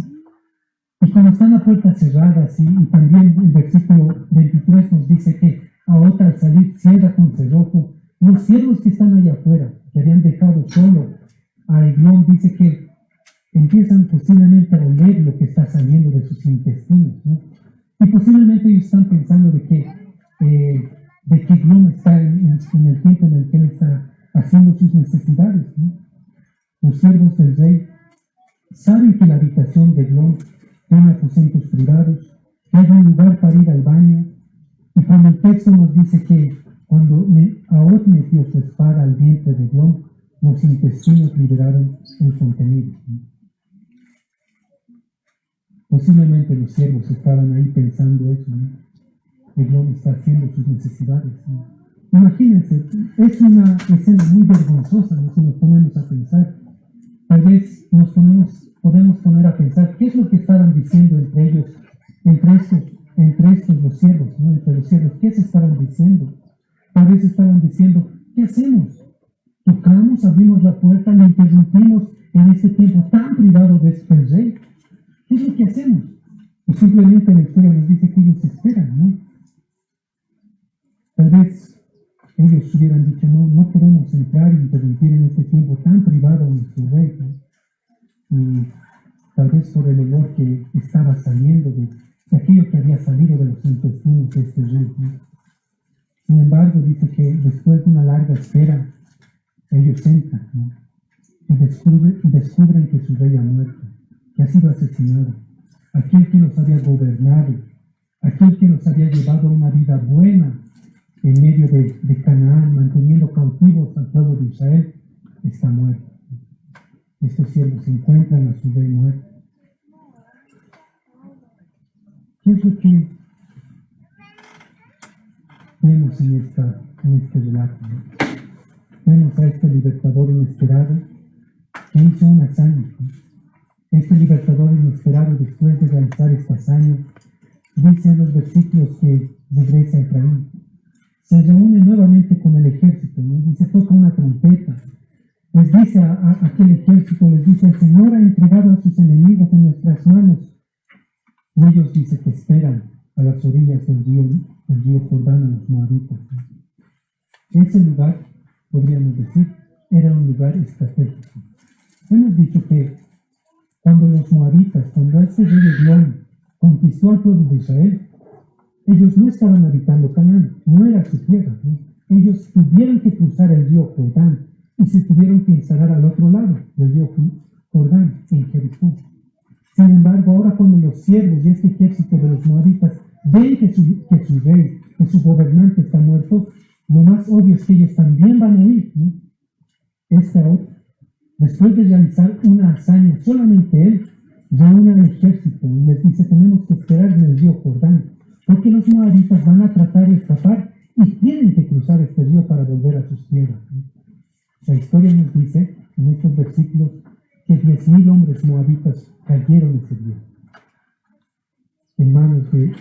Y cuando están a puertas cerradas, y, y también el versículo 23 nos dice que a otra al salir cierra con cerrojo. Los siervos que están allá afuera, que habían dejado solo a Eglón, dice que empiezan posiblemente a oler lo que está saliendo de sus intestinos. ¿no? Y posiblemente ellos están pensando de que, eh, de que Glom está en, en, el tiempo en el que él está haciendo sus necesidades. ¿no? Los siervos del rey saben que la habitación de Glom tiene aposentos privados, que hay un lugar para ir al baño. Y cuando el texto nos dice que cuando Aot metió su espada al vientre de Glom, los intestinos liberaron el contenido. Posiblemente los siervos estaban ahí pensando eso, ¿no? El está haciendo sus necesidades. Imagínense, es una escena muy vergonzosa ¿no? si nos ponemos a pensar. Tal vez nos ponemos, podemos poner a pensar qué es lo que estaban diciendo entre ellos, entre estos, entre estos los siervos, ¿no? entre los siervos, qué se estaban diciendo. Tal vez estaban diciendo, ¿qué hacemos? Tocamos, abrimos la puerta, le interrumpimos en este tiempo tan privado de este rey. ¿Qué es lo que hacemos? Y simplemente la historia nos dice que ellos esperan, ¿no? Tal vez ellos hubieran dicho, no, no podemos entrar e interrumpir en este tiempo tan privado a nuestro rey. Y tal vez por el olor que estaba saliendo de, aquello que había salido de los intestinos de este rey. Sin embargo, dice que después de una larga espera, ellos entran ¿no? y descubren, descubren que su rey ha muerto que ha sido asesinado, aquel que nos había gobernado, aquel que nos había llevado una vida buena en medio de, Canaán, manteniendo cautivos al pueblo de Israel, está muerto. Estos siervos se encuentran a su rey muerto. ¿Qué es lo que vemos en, esta, en este relato? Vemos a este libertador inesperado que hizo una hazaña. Este libertador inesperado después de realizar esta hazaña, dice en los versículos que regresa a Efraín, se reúne nuevamente con el ejército, ¿no? dice toca una trompeta, les dice a, aquel ejército, les dice, el Señor ha entregado a sus enemigos en nuestras manos. Y ellos dice que esperan a las orillas del río, del río Jordán a los moabitas. Ese lugar, podríamos decir, era un lugar estratégico. Hemos dicho que cuando los moabitas, cuando este rey Eglón conquistó al pueblo de Israel, ellos no estaban habitando Canaán, no era su tierra. Ellos tuvieron que cruzar el río Jordán y se tuvieron que instalar al otro lado del río Jordán, en Jericó. Sin embargo, ahora cuando los siervos y este ejército de los moabitas ven que su, que su rey, que su gobernante está muerto, lo más obvio es que ellos también van a ir. ¿no? Esta Después de realizar una hazaña, solamente él reúne al ejército y les dice, tenemos que esperar en el río Jordán, porque los moabitas van a tratar de escapar y tienen que cruzar este río para volver a sus tierras. La historia nos dice en estos versículos que 10.000 hombres moabitas cayeron ese río en manos de,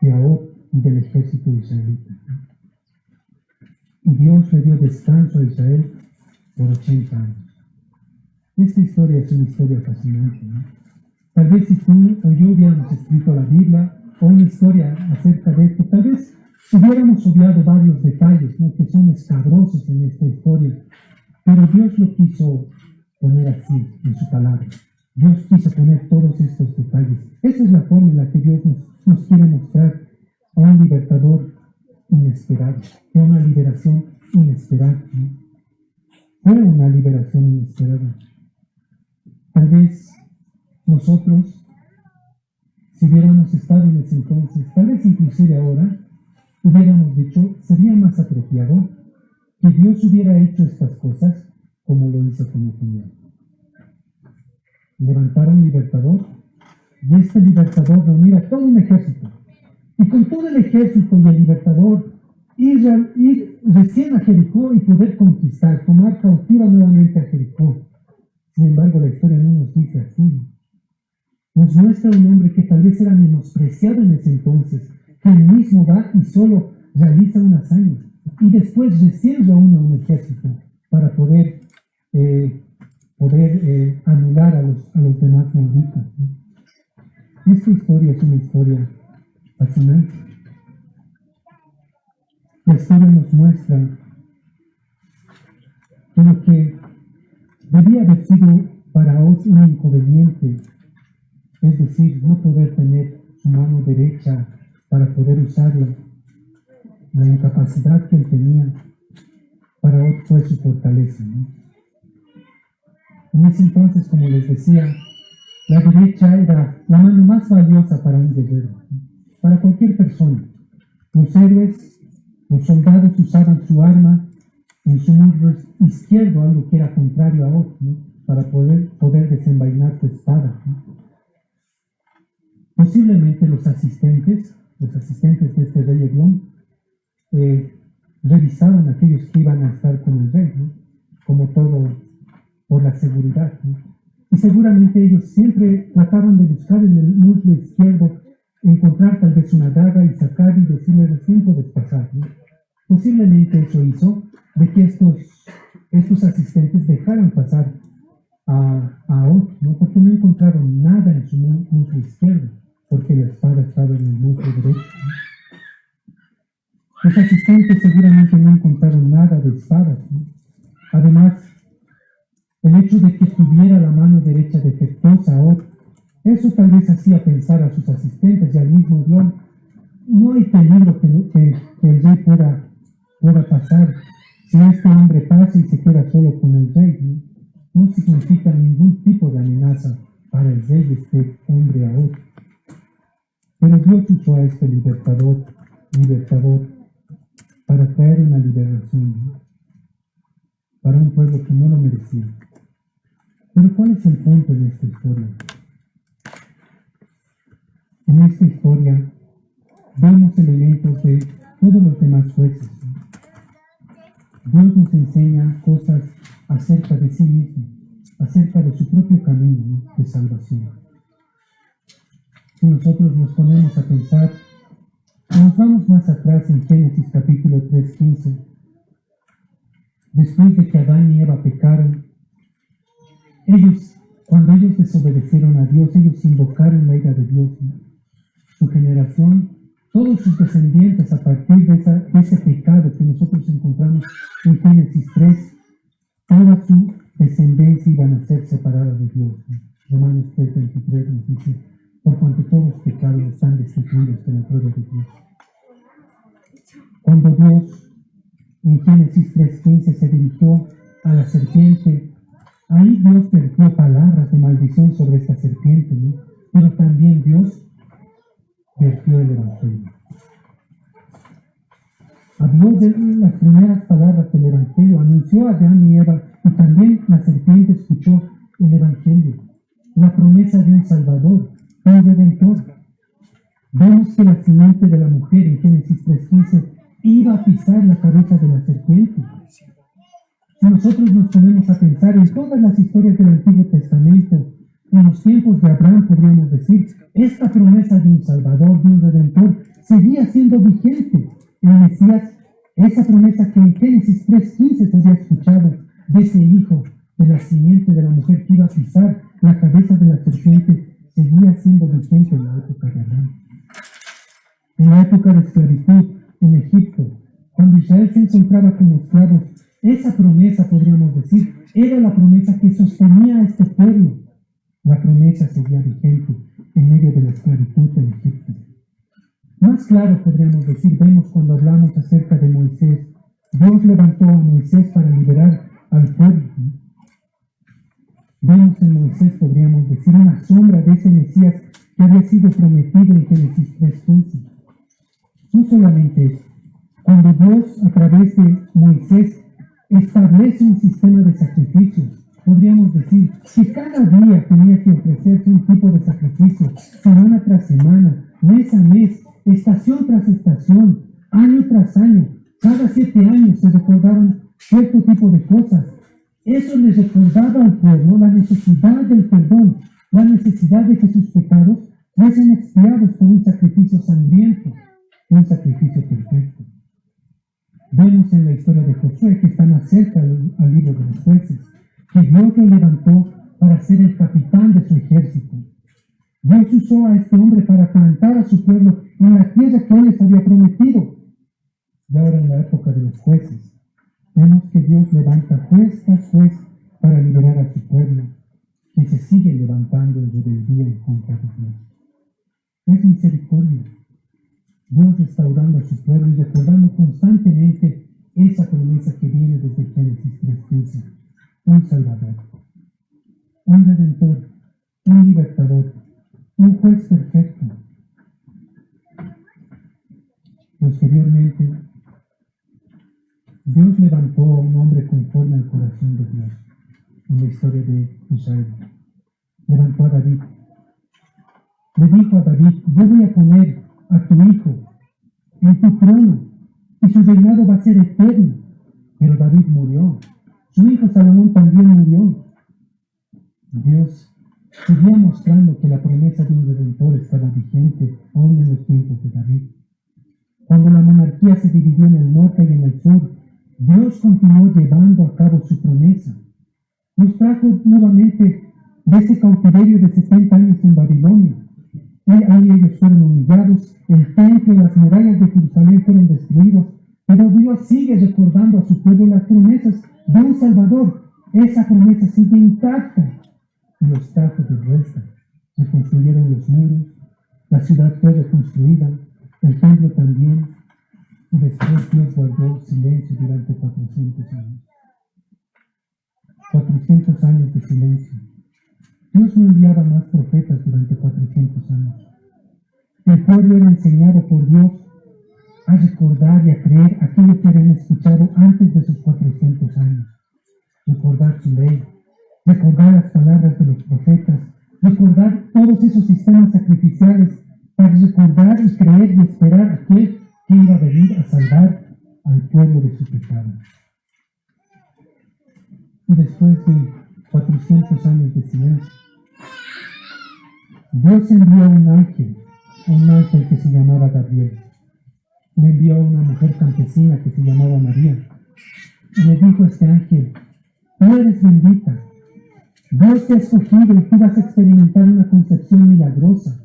de y del ejército israelita. Y Dios le dio descanso a Israel por 80 años. Esta historia es una historia fascinante. Tal vez si tú o yo hubiéramos escrito la Biblia o una historia acerca de esto, tal vez hubiéramos obviado varios detalles ¿no? que son escabrosos en esta historia, pero Dios lo quiso poner así en su palabra. Dios quiso poner todos estos detalles. Esa es la forma en la que Dios nos, nos quiere mostrar a un libertador inesperado, a una liberación inesperada. ¿no? Fue una liberación inesperada. Tal vez nosotros, si hubiéramos estado en ese entonces, tal vez inclusive ahora, hubiéramos dicho, sería más apropiado que Dios hubiera hecho estas cosas como lo hizo con Señor. Levantar un libertador y este libertador reunir a todo un ejército. Y con todo el ejército y el libertador ir, ir recién a Jericó y poder conquistar, tomar cautiva nuevamente a Jericó. Sin embargo, la historia no nos dice así. Nos muestra un hombre que tal vez era menospreciado en ese entonces, que él mismo va y solo realiza una hazaña y después recién reúne un ejército para poder, eh, eh, anular a los, a los demás malditos. Esta historia es una historia fascinante. La historia nos muestra que lo que debía haber sido para Oz un inconveniente, es decir, no poder tener su mano derecha para poder usarla. La incapacidad que él tenía para Oz fue su fortaleza. En ese entonces, como les decía, la derecha era la mano más valiosa para un guerrero, para cualquier persona. Los héroes, los soldados usaban su arma en su muslo izquierdo, algo que era contrario a otro, para poder, poder desenvainar su espada. Posiblemente los asistentes, los asistentes de este rey Eglón, eh, revisaban a aquellos que iban a estar con el rey, como todo por la seguridad. Y seguramente ellos siempre trataban de buscar en el muslo izquierdo, encontrar tal vez una daga y sacar y decirle recién puedes pasar. Posiblemente eso hizo de que estos, estos asistentes dejaran pasar a, a otro, ¿no? porque no encontraron nada en su muslo izquierdo, porque la espada estaba en el muslo derecho. Los asistentes seguramente no encontraron nada de espadas. Además, el hecho de que tuviera la mano derecha defectuosa o eso tal vez hacía pensar a sus asistentes y al mismo Dios, no hay peligro que, el rey pueda, pueda pasar si este hombre pasa y se queda solo con el rey. No, significa ningún tipo de amenaza para el rey este hombre ahora. Pero Dios usó a este libertador, libertador, para traer una liberación para un pueblo que no lo merecía. Pero ¿cuál es el punto de esta historia? En esta historia vemos elementos de todos los demás jueces. Dios nos enseña cosas acerca de sí mismo, acerca de su propio camino de salvación. Si nosotros nos ponemos a pensar, nos vamos más atrás en Génesis capítulo 3.15, después de que Adán y Eva pecaron, ellos, cuando ellos desobedecieron a Dios, ellos invocaron la ira de Dios. Su generación, todos sus descendientes a partir de, ese pecado que nosotros encontramos en Génesis 3, toda su descendencia iban a ser separada de Dios. Romanos 3, 23 nos dice, por cuanto todos los pecados están destituidos de la gloria de Dios. Cuando Dios en Génesis 3.15 se dirigió a la serpiente Ahí Dios vertió palabras de maldición sobre esta serpiente, ¿no? pero también Dios vertió el Evangelio. Habló de las primeras palabras del Evangelio, anunció a Adán y Eva, y también la serpiente escuchó el Evangelio, la promesa de un Salvador, un Redentor. Vemos que la simiente de la mujer en Génesis 3.15 iba a pisar la cabeza de la serpiente. Si nosotros nos ponemos a pensar en todas las historias del Antiguo Testamento, en los tiempos de Abraham podríamos decir, esta promesa de un Salvador, de un Redentor, seguía siendo vigente. El Mesías, esa promesa que en Génesis 3.15 se había escuchado de ese hijo, de la simiente de la mujer que iba a pisar la cabeza de la serpiente, seguía siendo vigente en la época de Abraham. En la época de esclavitud en Egipto, cuando Israel se encontraba como esclavos esa promesa, podríamos decir, era la promesa que sostenía a este pueblo. La promesa seguía vigente en medio de la esclavitud en Egipto. Más claro podríamos decir, vemos cuando hablamos acerca de Moisés. Dios levantó a Moisés para liberar al pueblo. Vemos en Moisés, podríamos decir, una sombra de ese Mesías que había sido prometido en Génesis 3.15. No solamente eso, cuando Dios a través de Moisés establece un sistema de sacrificios. Podríamos decir que cada día tenía que ofrecerse un tipo de sacrificio, semana tras semana, mes a mes, estación tras estación, año tras año. Cada siete años se recordaron cierto tipo de cosas. Eso les recordaba al pueblo la necesidad del perdón, la necesidad de que sus pecados fuesen expiados por un sacrificio sangriento, un sacrificio perfecto. Vemos en la historia de Josué, que está más cerca al, libro de los jueces, que Dios lo levantó para ser el capitán de su ejército. Dios usó a este hombre para plantar a su pueblo en la tierra que él les había prometido. Y ahora en la época de los jueces, vemos que Dios levanta juez tras juez para liberar a su pueblo. que se sigue levantando en rebeldía en contra de Dios. Es misericordia. Dios restaurando a su pueblo y recordando constantemente esa promesa que viene desde Génesis 3.15. Un Salvador, un Redentor, un Libertador, un Juez perfecto. Posteriormente, Dios levantó a un hombre conforme al corazón de Dios en la historia de Israel. Levantó a David. Le dijo a David, yo voy a poner a tu hijo en tu trono y su reinado va a ser eterno. Pero David murió. Su hijo Salomón también murió. Dios seguía mostrando que la promesa de un redentor estaba vigente aún en los tiempos de David. Cuando la monarquía se dividió en el norte y en el sur, Dios continuó llevando a cabo su promesa. Nos trajo nuevamente de ese cautiverio de 70 años en Babilonia. Y ahí ellos fueron humillados, el templo y las murallas de Jerusalén fueron destruidos, pero Dios sigue recordando a su pueblo las promesas de un Salvador. Esa promesa sigue intacta. Los trajo de vuelta. Se construyeron los muros, la ciudad fue reconstruida, el templo también, y después Dios guardó silencio durante 400 años. 400 años de silencio. Dios no enviaba más profetas durante 400 años. El pueblo era enseñado por Dios a recordar y a creer aquello que habían escuchado antes de sus 400 años. Recordar su ley, recordar las palabras de los profetas, recordar todos esos sistemas sacrificiales para recordar y creer y esperar aquel que iba a venir a salvar al pueblo de su pecado. Y después de 400 años de silencio, Dios envió a un ángel, un ángel que se llamaba Gabriel. Le envió una mujer campesina que se llamaba María. Y le dijo este ángel, tú eres bendita. Dios te ha escogido y tú vas a experimentar una concepción milagrosa.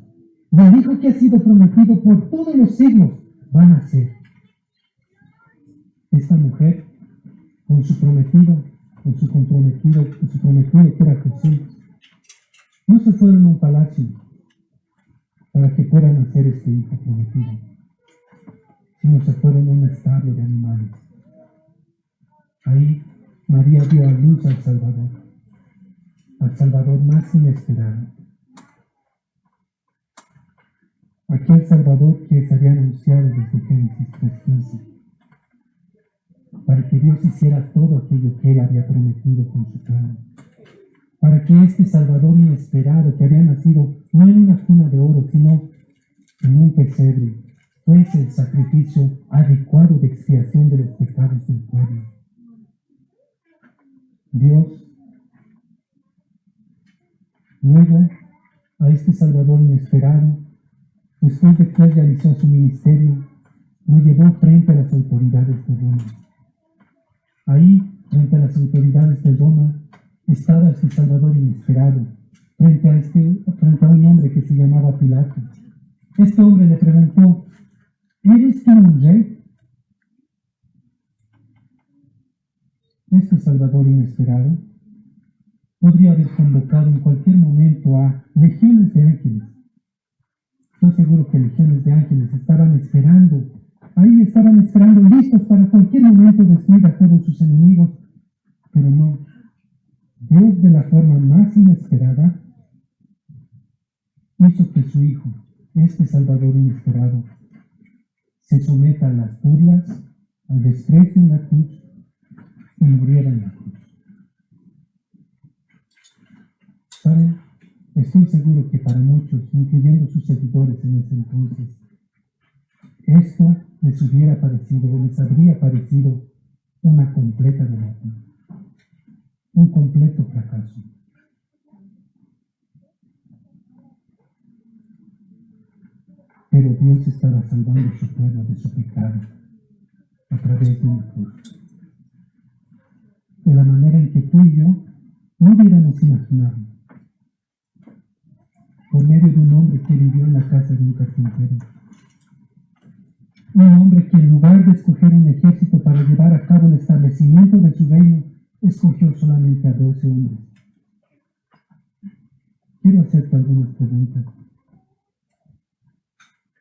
El hijo que ha sido prometido por todos los siglos van a ser. Esta mujer, con su prometido, con su comprometido, con su prometido que era Jesús, no se fueron a un palacio para que puedan hacer este hijo prometido, sino se fueron a un establo de animales. Ahí María dio a luz al Salvador, al Salvador más inesperado. Aquel Salvador que se había anunciado desde Génesis 3.15 para que Dios hiciera todo aquello que Él había prometido con su plan. Para que este Salvador inesperado, que había nacido no en una cuna de oro, sino en un pesebre, fuese el sacrificio adecuado de expiación de los pecados del pueblo. Dios, luego, a este Salvador inesperado, después de que realizó su ministerio, lo llevó frente a las autoridades de Roma. Ahí, frente a las autoridades de Roma, estaba este Salvador inesperado, frente a, este, frente a un hombre que se llamaba Pilato. Este hombre le preguntó, ¿eres tú un rey? Este Salvador inesperado podría haber convocado en cualquier momento a legiones de ángeles. Estoy seguro que legiones de ángeles estaban esperando Ahí estaban esperando listos para cualquier momento destruir a todos sus enemigos. Pero no. Dios de la forma más inesperada hizo que su Hijo, este Salvador inesperado, se someta a las burlas, al desprecio en la cruz y muriera en la cruz. ¿Saben? Estoy seguro que para muchos, incluyendo sus seguidores en ese entonces, esto les hubiera parecido o les habría parecido una completa derrota, un completo fracaso. Pero Dios estaba salvando su pueblo de su pecado a través de una cruz. De la manera en que tú y yo no hubiéramos imaginado. Por medio de un hombre que vivió en la casa de un carpintero un hombre que en lugar de escoger un ejército para llevar a cabo el establecimiento de su reino, escogió solamente a doce hombres. quiero hacerte algunas preguntas.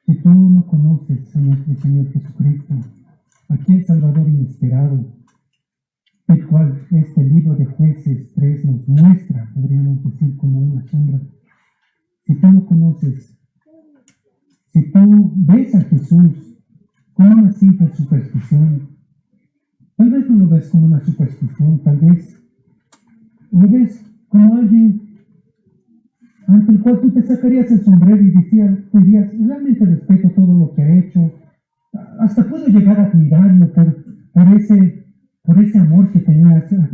Si tú no conoces a nuestro Señor Jesucristo, aquel Salvador inesperado, el cual este libro de jueces 3 nos muestra, podríamos decir como una sombra, si tú no conoces, si tú ves a Jesús como una simple superstición, tal vez no lo ves como una superstición, tal vez lo ves como alguien ante el cual tú te sacarías el sombrero y decías, dirías, realmente respeto todo lo que ha hecho, hasta puedo llegar a admirarlo por, por, ese, por ese amor que tenía hacia,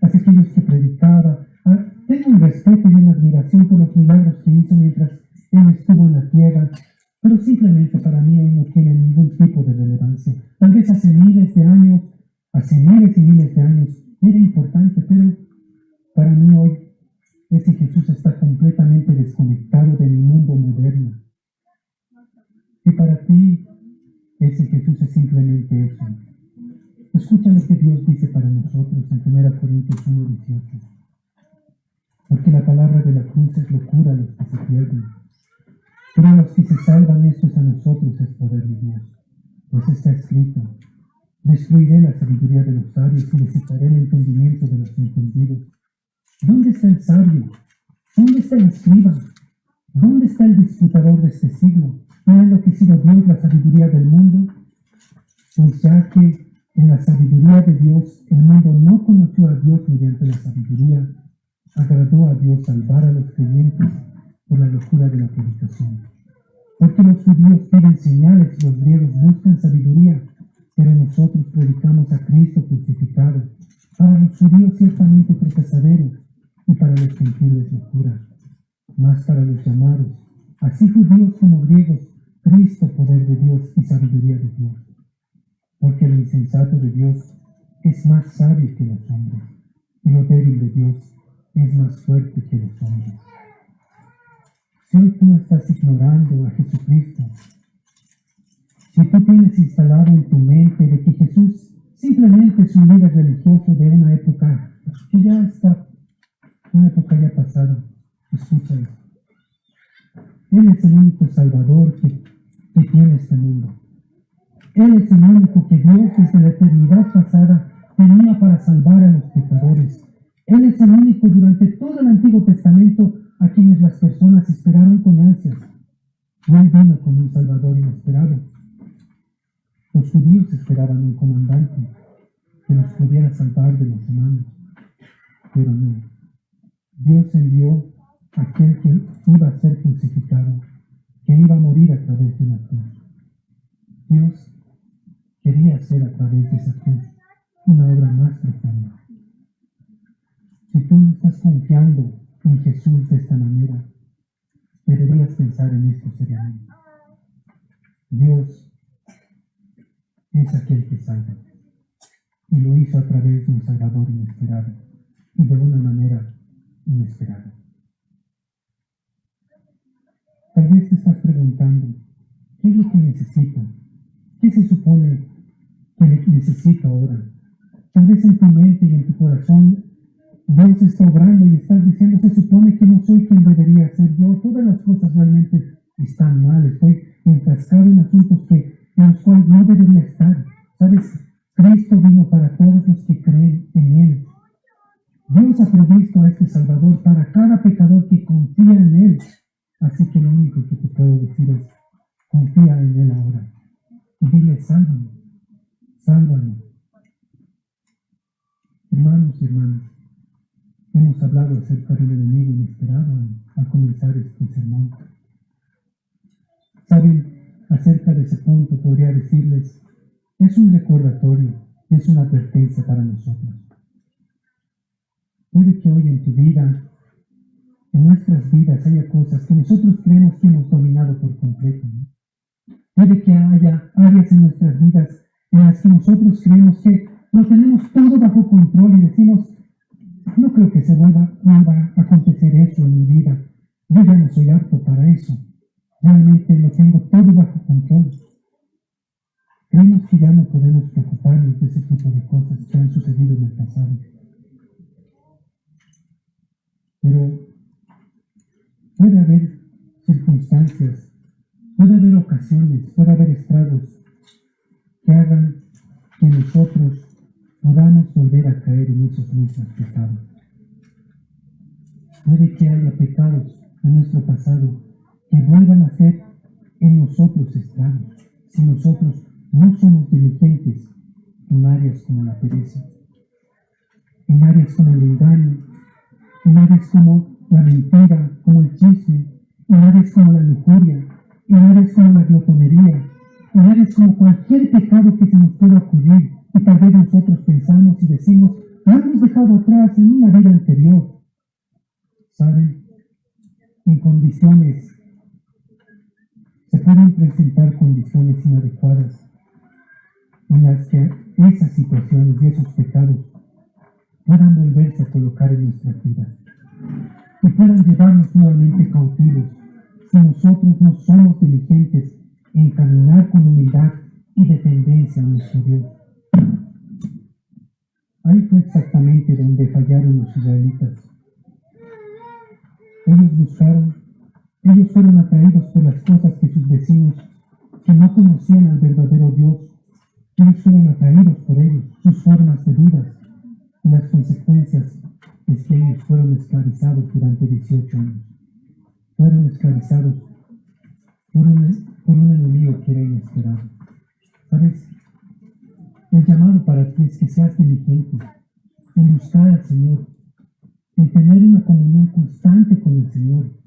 hacia aquellos que predicaba. Ah, tengo un respeto y una admiración por los milagros que hizo mientras él estuvo en la tierra, pero simplemente para mí hoy no tiene ningún tipo de relevancia. Tal vez hace miles de años, hace miles y miles de años, era importante, pero para mí hoy ese Jesús está completamente desconectado del mundo moderno. Y para ti, ese Jesús es simplemente eso. Escucha lo que Dios dice para nosotros en 1 Corintios 1, 18. Porque la palabra de la cruz es locura a los que se pierden. Pero a los que se salvan, estos a nosotros es poder de Dios. Pues está escrito, destruiré la sabiduría de los sabios y les el entendimiento de los entendidos. ¿Dónde está el sabio? ¿Dónde está el escriba? ¿Dónde está el disputador de este siglo? ¿No ha enloquecido Dios la sabiduría del mundo? Pues ya que en la sabiduría de Dios el mundo no conoció a Dios mediante la sabiduría, agradó a Dios salvar a los creyentes por la locura de la predicación. Porque los judíos piden señales y los griegos buscan sabiduría, pero nosotros predicamos a Cristo crucificado, para los judíos ciertamente tropezaderos y para los gentiles locura, más para los llamados, así judíos como griegos, Cristo poder de Dios y sabiduría de Dios. Porque lo insensato de Dios es más sabio que los hombres, y lo débil de Dios es más fuerte que los hombres. Si hoy tú estás ignorando a Jesucristo, si tú tienes instalado en tu mente de que Jesús simplemente es un líder religioso de una época que ya está una época ya pasada. Escucha esto. Él es el único Salvador que, que tiene este mundo. Él es el único que Dios desde la eternidad pasada tenía para salvar a los pecadores. Él es el único durante todo el Antiguo Testamento a quienes las personas esperaron con ansias. Y Él vino como un Salvador inesperado. Los judíos esperaban un comandante que los pudiera salvar de los humanos, pero no. Dios envió a aquel que iba a ser crucificado, que iba a morir a través de una cruz. Dios quería hacer a través de esa cruz una obra más profunda. Si tú no estás confiando en Jesús de esta manera, deberías pensar en esto seriamente. Dios es aquel que salva y lo hizo a través de un Salvador inesperado y de una manera inesperado. Tal vez te estás preguntando, ¿qué es lo que necesito? ¿Qué se supone que necesito ahora? Tal vez en tu mente y en tu corazón Dios está obrando y estás diciendo, se supone que no soy quien debería ser yo. Todas las cosas realmente están mal. Estoy enfrascado en asuntos que, en los cuales no debería estar. ¿Sabes? Cristo vino para todos los que creen en Él. Dios ha provisto a este Salvador para cada pecador que confía en Él. Así que lo único que te puedo decir es, confía en Él ahora. Y dile, sálvame, sálvame. Hermanos y hermanas, hemos hablado acerca del enemigo inesperado al comenzar este sermón. Saben, acerca de ese punto podría decirles, es un recordatorio, es una advertencia para nosotros. Puede que hoy en tu vida, en nuestras vidas, haya cosas que nosotros creemos que hemos dominado por completo. Puede que haya áreas en nuestras vidas en las que nosotros creemos que lo tenemos todo bajo control y decimos, no creo que se vuelva, vuelva a acontecer eso en mi vida. Yo ya no soy apto para eso. Realmente lo tengo todo bajo control. Creemos que ya no podemos preocuparnos de ese tipo de cosas que han sucedido en el pasado. Pero puede haber circunstancias, puede haber ocasiones, puede haber estragos que hagan que nosotros podamos volver a caer en esos mismos pecados. Puede que haya pecados en nuestro pasado que vuelvan a ser en nosotros estragos si nosotros no somos diligentes en áreas como la pereza, en áreas como el engaño, en áreas como la mentira, como el chisme, en áreas como la lujuria, en áreas como la glotonería, en áreas como cualquier pecado que se nos pueda ocurrir y tal vez nosotros pensamos y decimos, lo hemos dejado atrás en una vida anterior. ¿Saben? En condiciones, pueden presentar condiciones inadecuadas en las que esas situaciones y esos pecados puedan volverse a colocar en nuestra vida y puedan llevarnos nuevamente cautivos si nosotros no somos diligentes en caminar con humildad y dependencia a nuestro Dios. Ahí fue exactamente donde fallaron los israelitas. Ellos buscaron, ellos fueron atraídos por las cosas que sus vecinos, que no conocían al verdadero Dios, ellos fueron atraídos por ellos, sus formas de vida, y las consecuencias es que ellos fueron esclavizados durante 18 años. Fueron esclavizados por un, por un enemigo que era inesperado. ¿Sabes? El llamado para ti es que seas diligente en buscar al Señor, en tener una comunión constante con el Señor.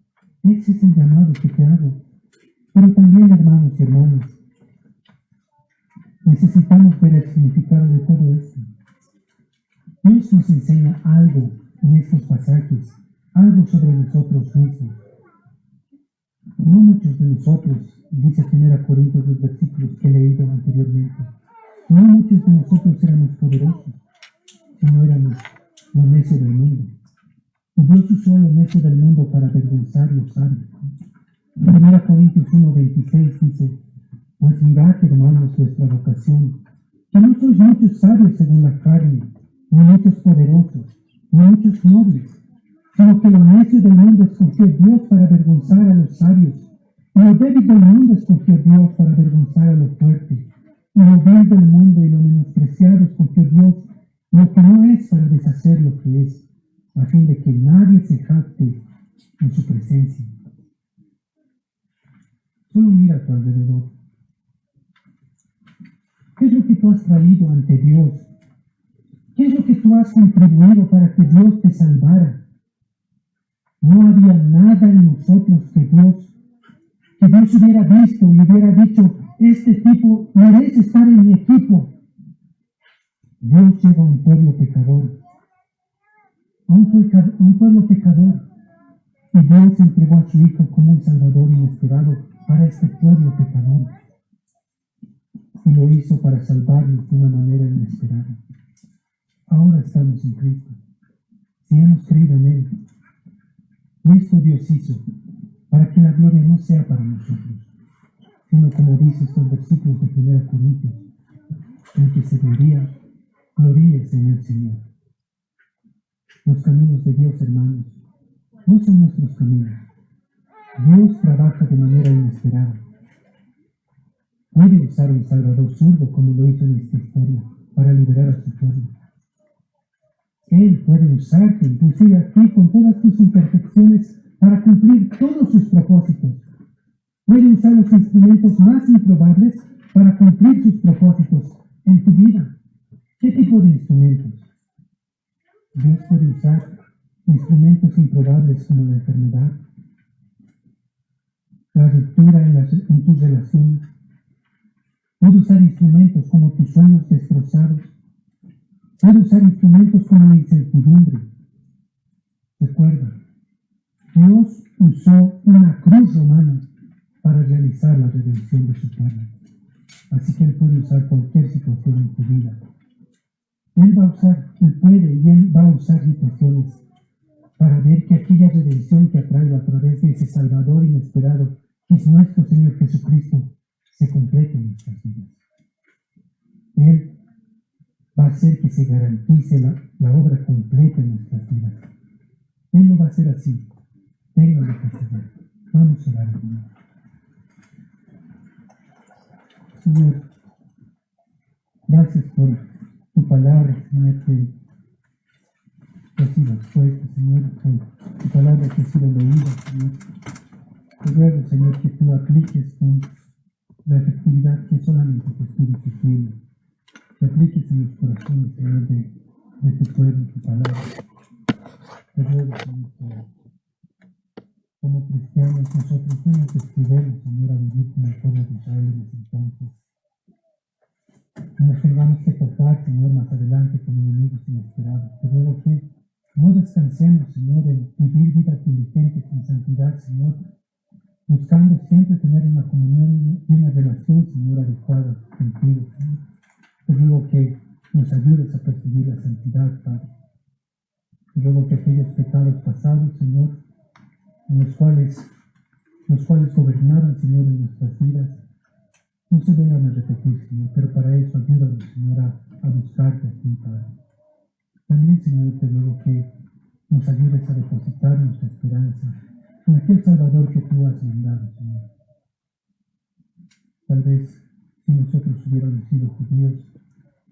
Ese es el llamado que te hago. Pero también, hermanos y hermanas, necesitamos ver el significado de todo esto. Dios nos enseña algo en estos pasajes, algo sobre nosotros mismos. No muchos de nosotros, dice 1 Corintios los versículos que he leído anteriormente, no muchos de nosotros éramos poderosos, sino éramos lo necio del mundo. Dios usó lo necio del mundo para avergonzar los sabios. 1 Corintios 1.26 dice, pues mirad, hermanos, vuestra vocación, que no sois muchos sabios según la carne, ni muchos poderosos, ni muchos nobles, sino que lo necio del mundo escogió Dios para avergonzar a los sabios, y lo débil del mundo escogió Dios para avergonzar a los fuertes, y lo vil del mundo y lo menospreciado escogió Dios, lo que no es para deshacer lo que es, a fin de que nadie se jacte en su presencia. Solo mira a tu alrededor. ¿Qué es lo que tú has traído ante Dios? ¿Qué es lo que tú has contribuido para que Dios te salvara? No había nada en nosotros que Dios, que Dios hubiera visto y hubiera dicho, este tipo merece estar en mi equipo. Dios lleva a un pueblo pecador, un, un pueblo pecador, y Dios entregó a su Hijo como un Salvador inesperado para este pueblo pecador. Y lo hizo para salvarnos de una manera inesperada. Ahora estamos en Cristo. Si hemos creído en Él, esto Dios hizo para que la gloria no sea para nosotros, sino como dice estos versículos de 1 Corintios, en que se gloría, gloríese en el Señor. Los caminos de Dios, hermanos, no son nuestros caminos. Dios trabaja de manera inesperada. Puede usar un salvador zurdo como lo hizo en esta historia para liberar a su pueblo. Él puede usarte, inclusive aquí, con todas tus imperfecciones, para cumplir todos sus propósitos. Puede usar los instrumentos más improbables para cumplir sus propósitos en tu vida. ¿Qué tipo de instrumentos? Dios puede usar instrumentos improbables como la enfermedad, la ruptura en, en tus relaciones. Puede usar instrumentos como tus sueños destrozados, Puede usar instrumentos como la incertidumbre. Recuerda, Dios usó una cruz romana para realizar la redención de su pueblo. Así que Él puede usar cualquier situación en tu vida. Él va a usar, Él puede y Él va a usar situaciones para ver que aquella redención que ha a través de ese Salvador inesperado, que es nuestro Señor Jesucristo, se complete en nuestras vidas. Él va a hacer que se garantice la, obra completa en nuestras vidas. Él lo va a hacer así, Ténganlo que saber. Vamos a orar, Señor. Señor, gracias por tu palabra, Señor, que ha sido expuesta, Señor, por tu palabra que ha sido leída, Señor. Te ruego, Señor, que tú apliques con la efectividad que solamente tu Espíritu tiene. Que apliques en los corazones, Señor, de, de tu pueblo, tu palabra. Te ruego, Señor, que como cristianos nosotros no nos descuidemos, Señor, a vivir como el pueblo de Israel en ese entonces. No nos tengamos que tocar, Señor, más adelante con enemigos inesperados. Te ruego que no descansemos, Señor, en vivir vidas diligentes en santidad, Señor, buscando siempre tener una comunión y una relación, Señor, adecuada contigo, Señor. Te ruego que nos ayudes a perseguir la santidad, Padre. Te ruego que aquellos pecados pasados, Señor, en los cuales, los cuales gobernaron, Señor, en nuestras vidas, no se vengan a repetir, Señor, pero para eso ayúdanos, Señor, a, buscarte a ti, Padre. También, Señor, te ruego que nos ayudes a depositar nuestra esperanza en aquel Salvador que tú has mandado, Señor. Tal vez si nosotros hubiéramos sido judíos,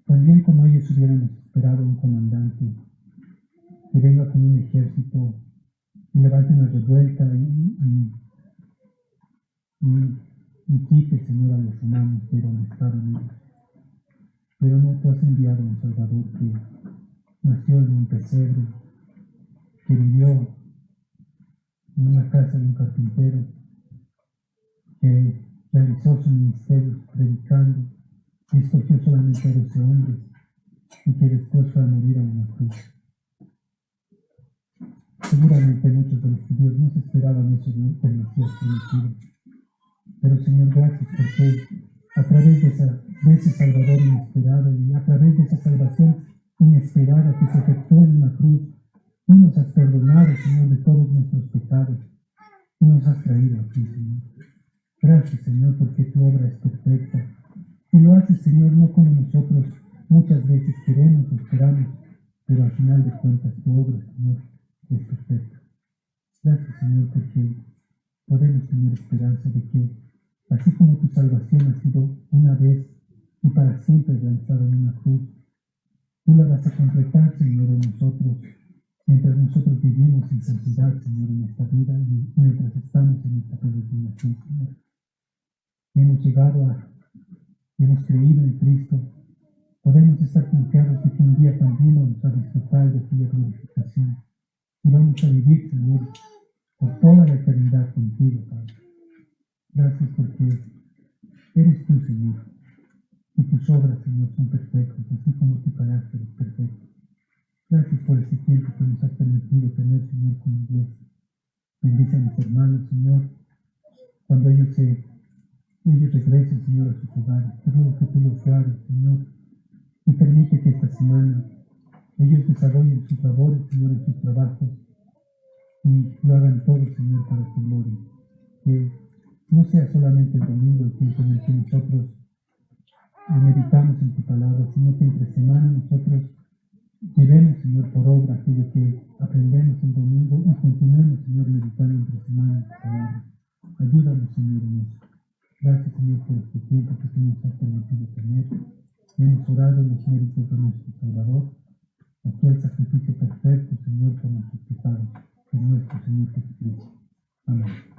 también como ellos hubiéramos esperado un comandante que venga con un ejército y levante una revuelta y, y quite, Señor, a los humanos de donde estaban ellos. Pero no tú has enviado un Salvador que nació en un pesebre, que vivió en una casa de un carpintero, que realizó su ministerio predicando y escogió solamente a 12 hombres y que después fue a morir a una cruz. Seguramente muchos de los judíos no se esperaban eso del Mesías prometido. Pero Señor, gracias porque a través de, ese Salvador inesperado y a través de esa salvación inesperada que se efectuó en una cruz, tú nos has perdonado, Señor, de todos nuestros pecados y nos has traído aquí, Señor. Gracias, Señor, porque tu obra es perfecta. Y lo haces, Señor, no como nosotros muchas veces queremos o esperamos, pero al final de cuentas tu obra, Señor, es perfecta. Gracias, Señor, porque podemos tener esperanza de que, así como tu salvación ha sido una vez y para siempre lanzada en una cruz, tú la vas a completar, Señor, en nosotros, mientras nosotros vivimos en santidad, Señor, en esta vida y mientras estamos en esta peregrinación, Señor. Hemos llegado a, hemos creído en Cristo, podemos estar confiados de que un día también vamos a disfrutar de aquella glorificación y vamos a vivir, Señor, por toda la eternidad contigo, Padre. Gracias porque eres tú, Señor, y tus obras, Señor, son perfectas, así como tu carácter es perfecto. Gracias por este tiempo que nos has permitido tener, Señor, como iglesia. Bendice a mis hermanos, Señor, cuando ellos se ellos regresen, Señor, a sus hogares. Te ruego que tú los guardes, Señor, y permite que esta semana ellos desarrollen sus labores, Señor, en sus trabajos y lo hagan todo, Señor, para tu gloria. Que no sea solamente el domingo el tiempo en el que nosotros meditamos en tu palabra, sino que entre semana nosotros llevemos, Señor, por obra aquello que aprendemos el domingo y continuemos, Señor, meditando entre semana en tu palabra. Ayúdanos, Señor, en eso. Gracias, Señor, por este tiempo que tú nos has permitido tener. Hemos orado en los méritos de nuestro Salvador, aquel sacrificio perfecto, Señor, por nuestros pecados, en nuestro Señor Jesucristo. Amén.